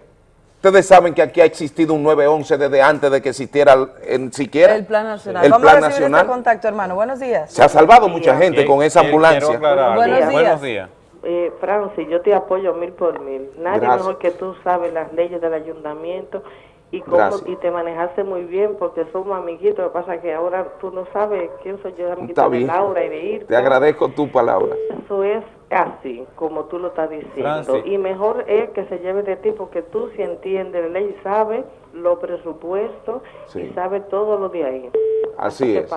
S2: Ustedes saben que aquí ha existido un 911 desde antes de que existiera en siquiera
S28: el Plan Nacional. El Vamos plan a recibir este nacional. Este contacto, hermano. Buenos días.
S2: Se ha salvado mucha gente con esa ambulancia.
S28: Buenos días. Buenos días.
S50: Eh, Francis, yo te apoyo mil por mil. Nadie mejor que tú sabe las leyes del ayuntamiento y cómo y te manejaste muy bien porque somos amiguitos. Lo que pasa es que ahora tú no sabes quién soy yo, amiguito de Laura y de ir.
S2: Te agradezco tu palabra.
S50: Eso es así, como tú lo estás diciendo. Y mejor es que se lleve de ti porque tú si entiendes la ley y sabes los presupuestos y sabes todo lo de ahí.
S2: Así es.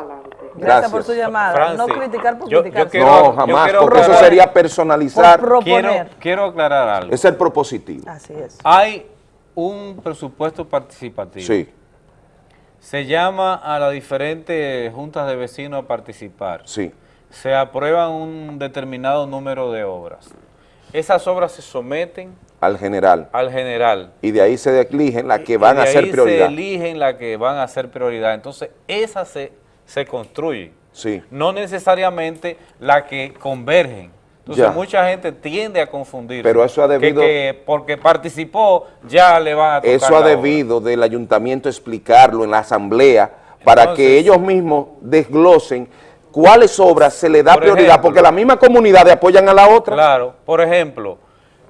S28: Gracias. por su llamada. no criticar por criticar.
S2: no, jamás, porque eso sería personalizar.
S1: Quiero, quiero aclarar algo.
S2: Es el propositivo.
S28: Así es.
S1: Hay un presupuesto participativo.
S2: Sí.
S1: Se llama a las diferentes juntas de vecinos a participar.
S2: Sí
S1: se aprueban un determinado número de obras. Esas obras se someten
S2: al general.
S1: Al general.
S2: Y de ahí se eligen las que van a ser prioridad.
S1: se eligen las que van a ser prioridad. Entonces, esas se, se construyen.
S2: Sí.
S1: No necesariamente las que convergen. Entonces, mucha gente tiende a confundir.
S2: Pero eso ha debido...
S1: Que, porque participó, ya le va a tocar
S2: Eso ha debido del ayuntamiento explicarlo en la asamblea para que ellos mismos desglosen cuáles obras se le da prioridad, porque la misma comunidad apoyan a la otra.
S1: Claro, por ejemplo,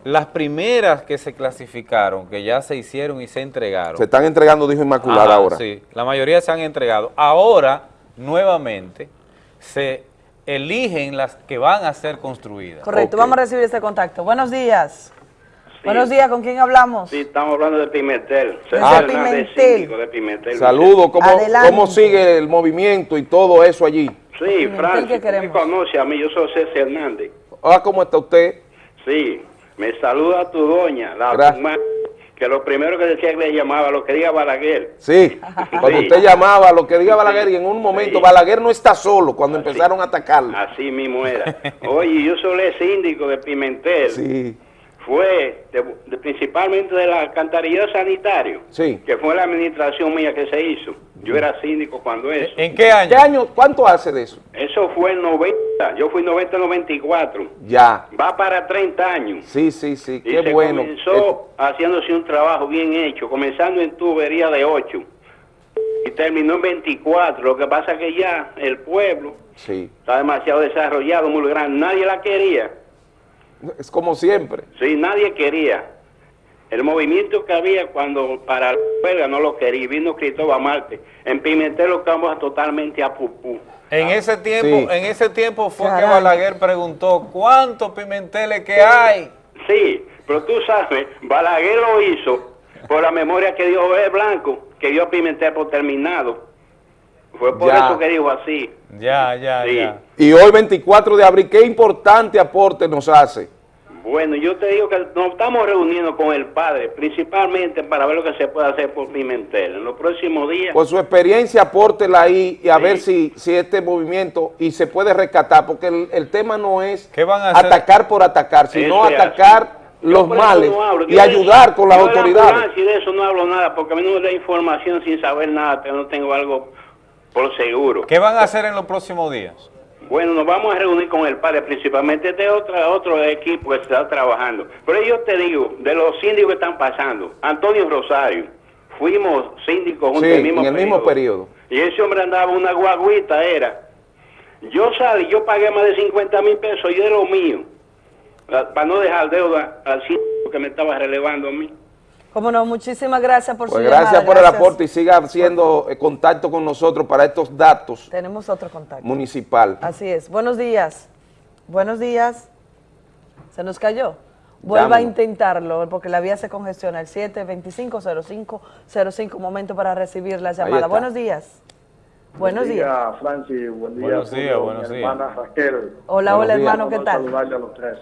S1: las primeras que se clasificaron, que ya se hicieron y se entregaron.
S2: Se están entregando, dijo Inmaculada, ahora.
S1: Sí, la mayoría se han entregado. Ahora, nuevamente, se eligen las que van a ser construidas.
S28: Correcto, vamos a recibir este contacto. Buenos días. Buenos días, ¿con quién hablamos?
S51: Sí, estamos hablando de Pimentel.
S28: Ah, Pimentel.
S51: De Pimentel.
S2: Saludos, ¿Cómo, ¿cómo sigue el movimiento y todo eso allí?
S51: Sí, Francis, me conoce a mí, yo soy César Hernández.
S2: Hola, ¿cómo está usted?
S51: Sí, me saluda tu doña, la que lo primero que decía que le llamaba, lo que diga Balaguer.
S2: Sí, cuando usted llamaba, lo que diga Balaguer, y en un momento, Balaguer no está solo cuando empezaron a atacarlo.
S51: Así mismo era. Oye, yo soy el síndico de Pimentel.
S2: Sí
S51: fue de, principalmente de la alcantarillado sanitario,
S2: sí.
S51: que fue la administración mía que se hizo. Yo era síndico cuando eso.
S2: ¿En qué año? ¿Qué año? ¿Cuánto hace de eso?
S51: Eso fue en 90, yo fui 90-94.
S2: Ya.
S51: Va para 30 años.
S2: Sí, sí, sí, qué y se bueno.
S51: comenzó haciéndose un trabajo bien hecho, comenzando en tubería de 8 y terminó en 24. Lo que pasa es que ya el pueblo
S2: sí.
S51: está demasiado desarrollado, muy grande, nadie la quería
S2: Es como siempre.
S51: Sí, nadie quería. El movimiento que había cuando para la huelga no lo quería, vino Cristóbal Marte. En Pimentel lo estamos totalmente a pupú.
S1: En ese tiempo, en ese tiempo fue que Balaguer preguntó, ¿cuántos pimenteles que hay?
S51: Sí, pero tú sabes, Balaguer lo hizo por la memoria que dio Blanco, que dio a Pimentel por terminado. Fue por eso que dijo así.
S1: Ya, ya, ya.
S2: Y hoy 24 de abril, ¿qué importante aporte nos hace?
S51: Bueno, yo te digo que nos estamos reuniendo con el padre, principalmente para ver lo que se puede hacer por Pimentel. En los próximos días...
S2: Por su experiencia, apórtela ahí y a ver si, si este movimiento y se puede rescatar, porque el, tema no es atacar por atacar, sino atacar los males y ayudar con las autoridades.
S51: de eso no hablo nada, porque a mí no me da información sin saber nada, pero no tengo algo por seguro.
S1: ¿Qué van a hacer en los próximos días?
S51: Bueno, nos vamos a reunir con el padre, principalmente de otra, otro equipo que está trabajando. Pero yo te digo, de los síndicos que están pasando, Antonio Rosario, fuimos síndicos juntos
S2: en el mismo, en el mismo periodo.
S51: Y ese hombre andaba una guaguita, era. Yo salí, yo pagué más de 50 mil pesos y de lo mío, para no dejar deuda al síndico que me estaba relevando a mí.
S28: Cómo no, muchísimas gracias por
S2: pues
S28: su
S2: Gracias por el aporte y siga haciendo eh, contacto con nosotros para estos datos.
S28: Tenemos otro contacto.
S2: Municipal.
S28: Así es. Buenos días. Buenos días. ¿Se nos cayó? Vuelva a intentarlo porque la vía se congestiona. El 725-0505, momento para recibir la llamada. Buenos días. Buenos días.
S52: días. Francis. Buen día.
S1: Buenos días, buenos días.
S52: Hermana Raquel.
S28: Hola, hola, hermano, ¿qué tal?
S52: Saludarle a los tres.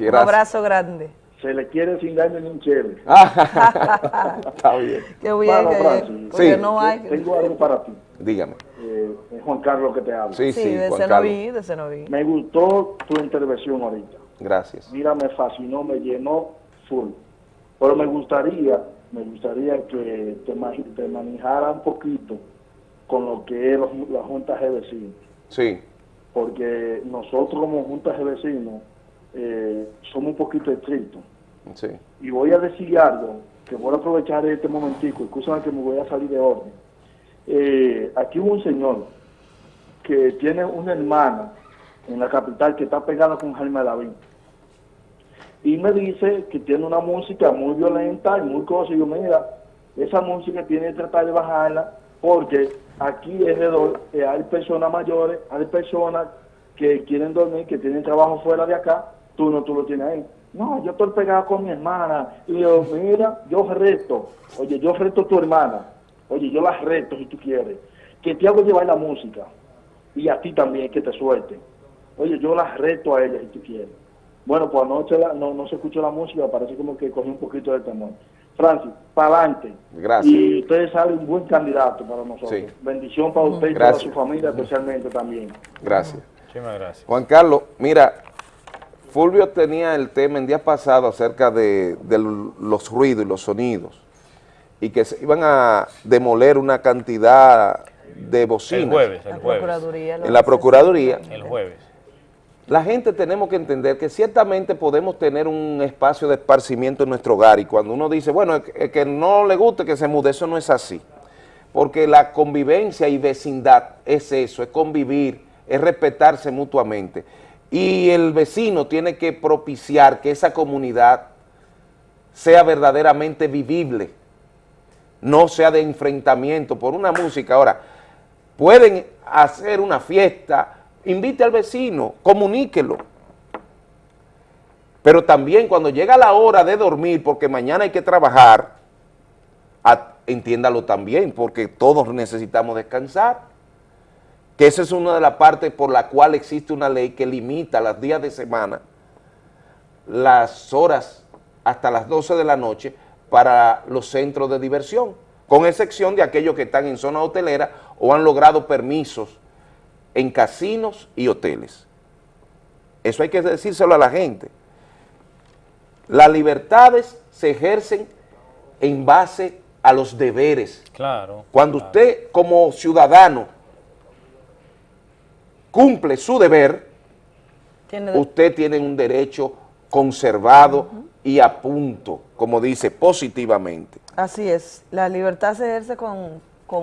S28: Un abrazo grande
S52: se le quiere sin daño ni un chile.
S2: Está bien.
S28: Qué bien,
S52: que,
S28: sí. no hay...
S52: Tengo algo para ti.
S2: Dígame.
S52: Eh, es Juan Carlos que te habla.
S2: Sí, sí,
S28: de Cenoví, de Cenoví.
S52: Me gustó tu intervención ahorita.
S2: Gracias.
S52: Mira, me fascinó, me llenó full. Pero me gustaría, me gustaría que te, te manejara un poquito con lo que es las juntas de vecinos.
S2: Sí.
S52: Porque nosotros como juntas de vecinos eh, somos un poquito estrictos. Y voy a decir algo, que voy a aprovechar este momentico, escúchame que me voy a salir de orden. Eh, aquí hubo un señor que tiene una hermana en la capital que está pegada con Jaime David. Y me dice que tiene una música muy violenta y muy cosa. Y yo, mira, esa música tiene que tratar de bajarla porque aquí alrededor eh, hay personas mayores, hay personas que quieren dormir, que tienen trabajo fuera de acá, tú no, tú lo tienes ahí. No, yo estoy pegado con mi hermana. Y yo, mira, yo reto. Oye, yo reto a tu hermana. Oye, yo la reto si tú quieres. Que te hago llevar la música. Y a ti también, que te suelte. Oye, yo la reto a ella si tú quieres. Bueno, pues anoche no, no se escuchó la música, parece como que cogí un poquito de temor. Francis, para adelante.
S2: Gracias.
S52: Y usted sale un buen candidato para nosotros. Bendición para usted y para su familia especialmente también.
S2: Gracias.
S1: Muchísimas gracias.
S2: Juan Carlos, mira, Fulvio tenía el tema el día pasado acerca de, los ruidos y los sonidos y que se iban a demoler una cantidad de bocinas.
S1: El jueves, el
S28: jueves.
S2: en la Procuraduría.
S1: El jueves.
S2: La gente tenemos que entender que ciertamente podemos tener un espacio de esparcimiento en nuestro hogar y cuando uno dice, bueno, que no le guste que se mude, eso no es así. Porque la convivencia y vecindad es eso, es convivir, es respetarse mutuamente y el vecino tiene que propiciar que esa comunidad sea verdaderamente vivible, no sea de enfrentamiento por una música. Ahora, pueden hacer una fiesta, invite al vecino, comuníquelo, pero también cuando llega la hora de dormir, porque mañana hay que trabajar, entiéndalo también, porque todos necesitamos descansar que esa es una de las partes por la cual existe una ley que limita los días de semana, las horas hasta las 12 de la noche para los centros de diversión, con excepción de aquellos que están en zona hotelera o han logrado permisos en casinos y hoteles. Eso hay que decírselo a la gente. Las libertades se ejercen en base a los deberes.
S1: Claro.
S2: Cuando usted como ciudadano cumple su deber, usted tiene un derecho conservado y a punto, como dice, positivamente.
S28: Así es, la libertad se ejerce con,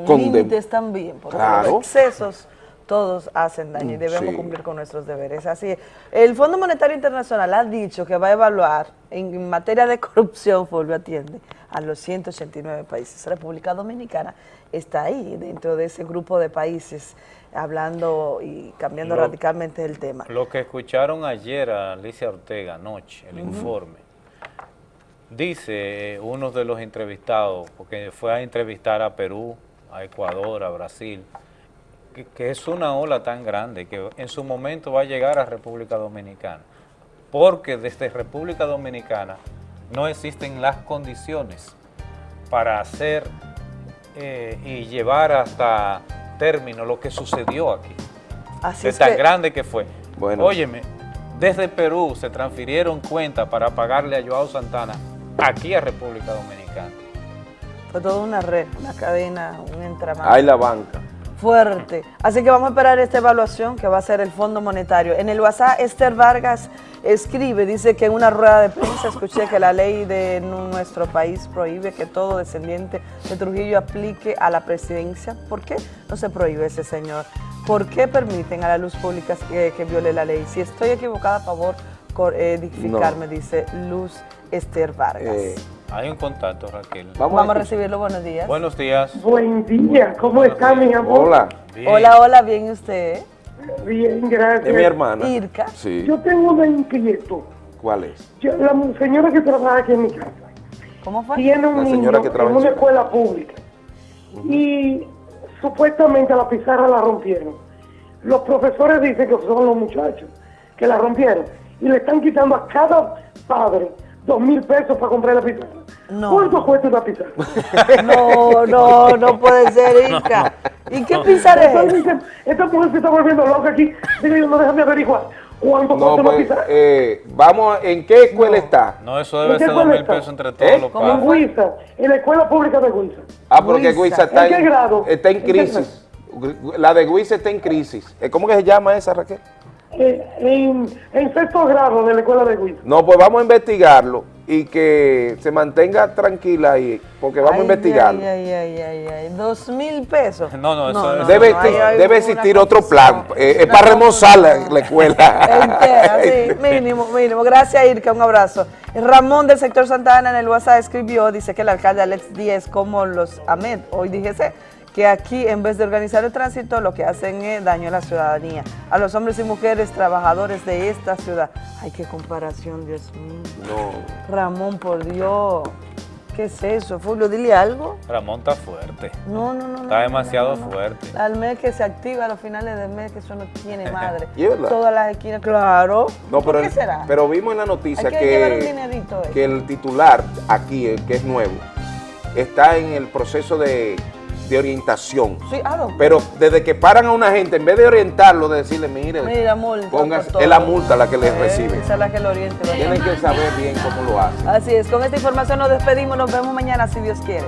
S28: límites también, porque los excesos todos hacen daño y mm, debemos cumplir con nuestros deberes. Así es. El Fondo Monetario Internacional ha dicho que va a evaluar en materia de corrupción, Fulvio atiende, a los 189 países. República Dominicana está ahí, dentro de ese grupo de países, hablando y cambiando radicalmente el tema.
S1: Lo que escucharon ayer a Alicia Ortega anoche, el informe, dice uno de los entrevistados, porque fue a entrevistar a Perú, a Ecuador, a Brasil, que, es una ola tan grande que en su momento va a llegar a República Dominicana, porque desde República Dominicana no existen las condiciones para hacer eh, y llevar hasta término lo que sucedió aquí. Así es tan grande que fue. Bueno. Óyeme, desde Perú se transfirieron cuentas para pagarle a Joao Santana aquí a República Dominicana.
S28: Fue toda una red, una cadena, un entramado.
S2: Hay la banca
S28: fuerte. Así que vamos a esperar esta evaluación que va a ser el Fondo Monetario. En el WhatsApp, Esther Vargas escribe, dice que en una rueda de prensa escuché que la ley de nuestro país prohíbe que todo descendiente de Trujillo aplique a la presidencia. ¿Por qué no se prohíbe ese señor? ¿Por qué permiten a la luz pública que, viole la ley? Si estoy equivocada, a favor, edificarme, dice Luz Esther Vargas. Eh,
S1: hay un contacto, Raquel.
S28: Vamos, a recibirlo. Buenos días.
S1: Buenos días.
S53: Buen día. ¿Cómo está, mi amor?
S2: Hola.
S28: Hola, hola. Bien, ¿usted?
S53: Bien, gracias.
S2: Es mi hermana.
S28: Irka.
S53: Sí. Yo tengo una inquietud.
S2: ¿Cuál es?
S53: la señora que trabaja aquí en mi casa.
S28: ¿Cómo fue?
S53: Tiene un niño en una escuela pública. Y supuestamente la pizarra la rompieron. Los profesores dicen que son los muchachos que la rompieron. Y le están quitando a cada padre dos mil pesos para comprar la pizarra. No. ¿Cuánto cuesta una pizarra?
S28: No, no, no puede ser, Inca. ¿Y qué pizarra es? Esta,
S53: esta mujer se está volviendo loca aquí. Digo yo, no déjame averiguar. ¿Cuánto no, cuesta una pues, pizarra?
S2: Eh, vamos, ¿en qué escuela está?
S1: No, eso debe ser dos mil pesos entre todos ¿Eh? los
S53: padres. En Guisa, en la escuela pública de Guisa.
S2: Ah, porque Guisa está
S53: en, ¿En qué grado?
S2: Está en crisis. La de Guisa está en crisis. Eh, ¿Cómo que se llama esa, Raquel?
S53: En, en, sexto grado de la escuela de Guisa.
S2: No, pues vamos a investigarlo y que se mantenga tranquila ahí, porque vamos a investigarlo.
S28: Ay, ay, ay, ay, dos mil pesos.
S1: No, no, eso
S2: debe, debe existir otro plan, eh, es para remozar la, escuela.
S28: Entera, sí, mínimo, mínimo. Gracias, Irka, un abrazo. Ramón del sector Santa Ana en el WhatsApp escribió, dice que el alcalde Alex Díez, como los AMED, hoy dijese, que aquí en vez de organizar el tránsito lo que hacen es daño a la ciudadanía, a los hombres y mujeres trabajadores de esta ciudad. Ay, qué comparación, Dios mío.
S2: No.
S28: Ramón, por Dios. ¿Qué es eso? Fulvio, dile algo.
S1: Ramón está fuerte.
S28: No, no, no.
S1: Está demasiado fuerte.
S28: Al mes que se activa a los finales del mes, que eso no tiene madre. Todas las esquinas, claro.
S2: No, pero, ¿Qué será? pero vimos en la noticia que, que el titular aquí, que es nuevo, está en el proceso de de orientación.
S28: Sí, ah,
S2: Pero desde que paran a una gente, en vez de orientarlo, de decirle, mire,
S28: Mira,
S2: es la multa la que le recibe.
S28: Esa es la que lo oriente.
S2: Tienen que saber bien cómo lo hacen.
S28: Así es, con esta información nos despedimos, nos vemos mañana si Dios quiere.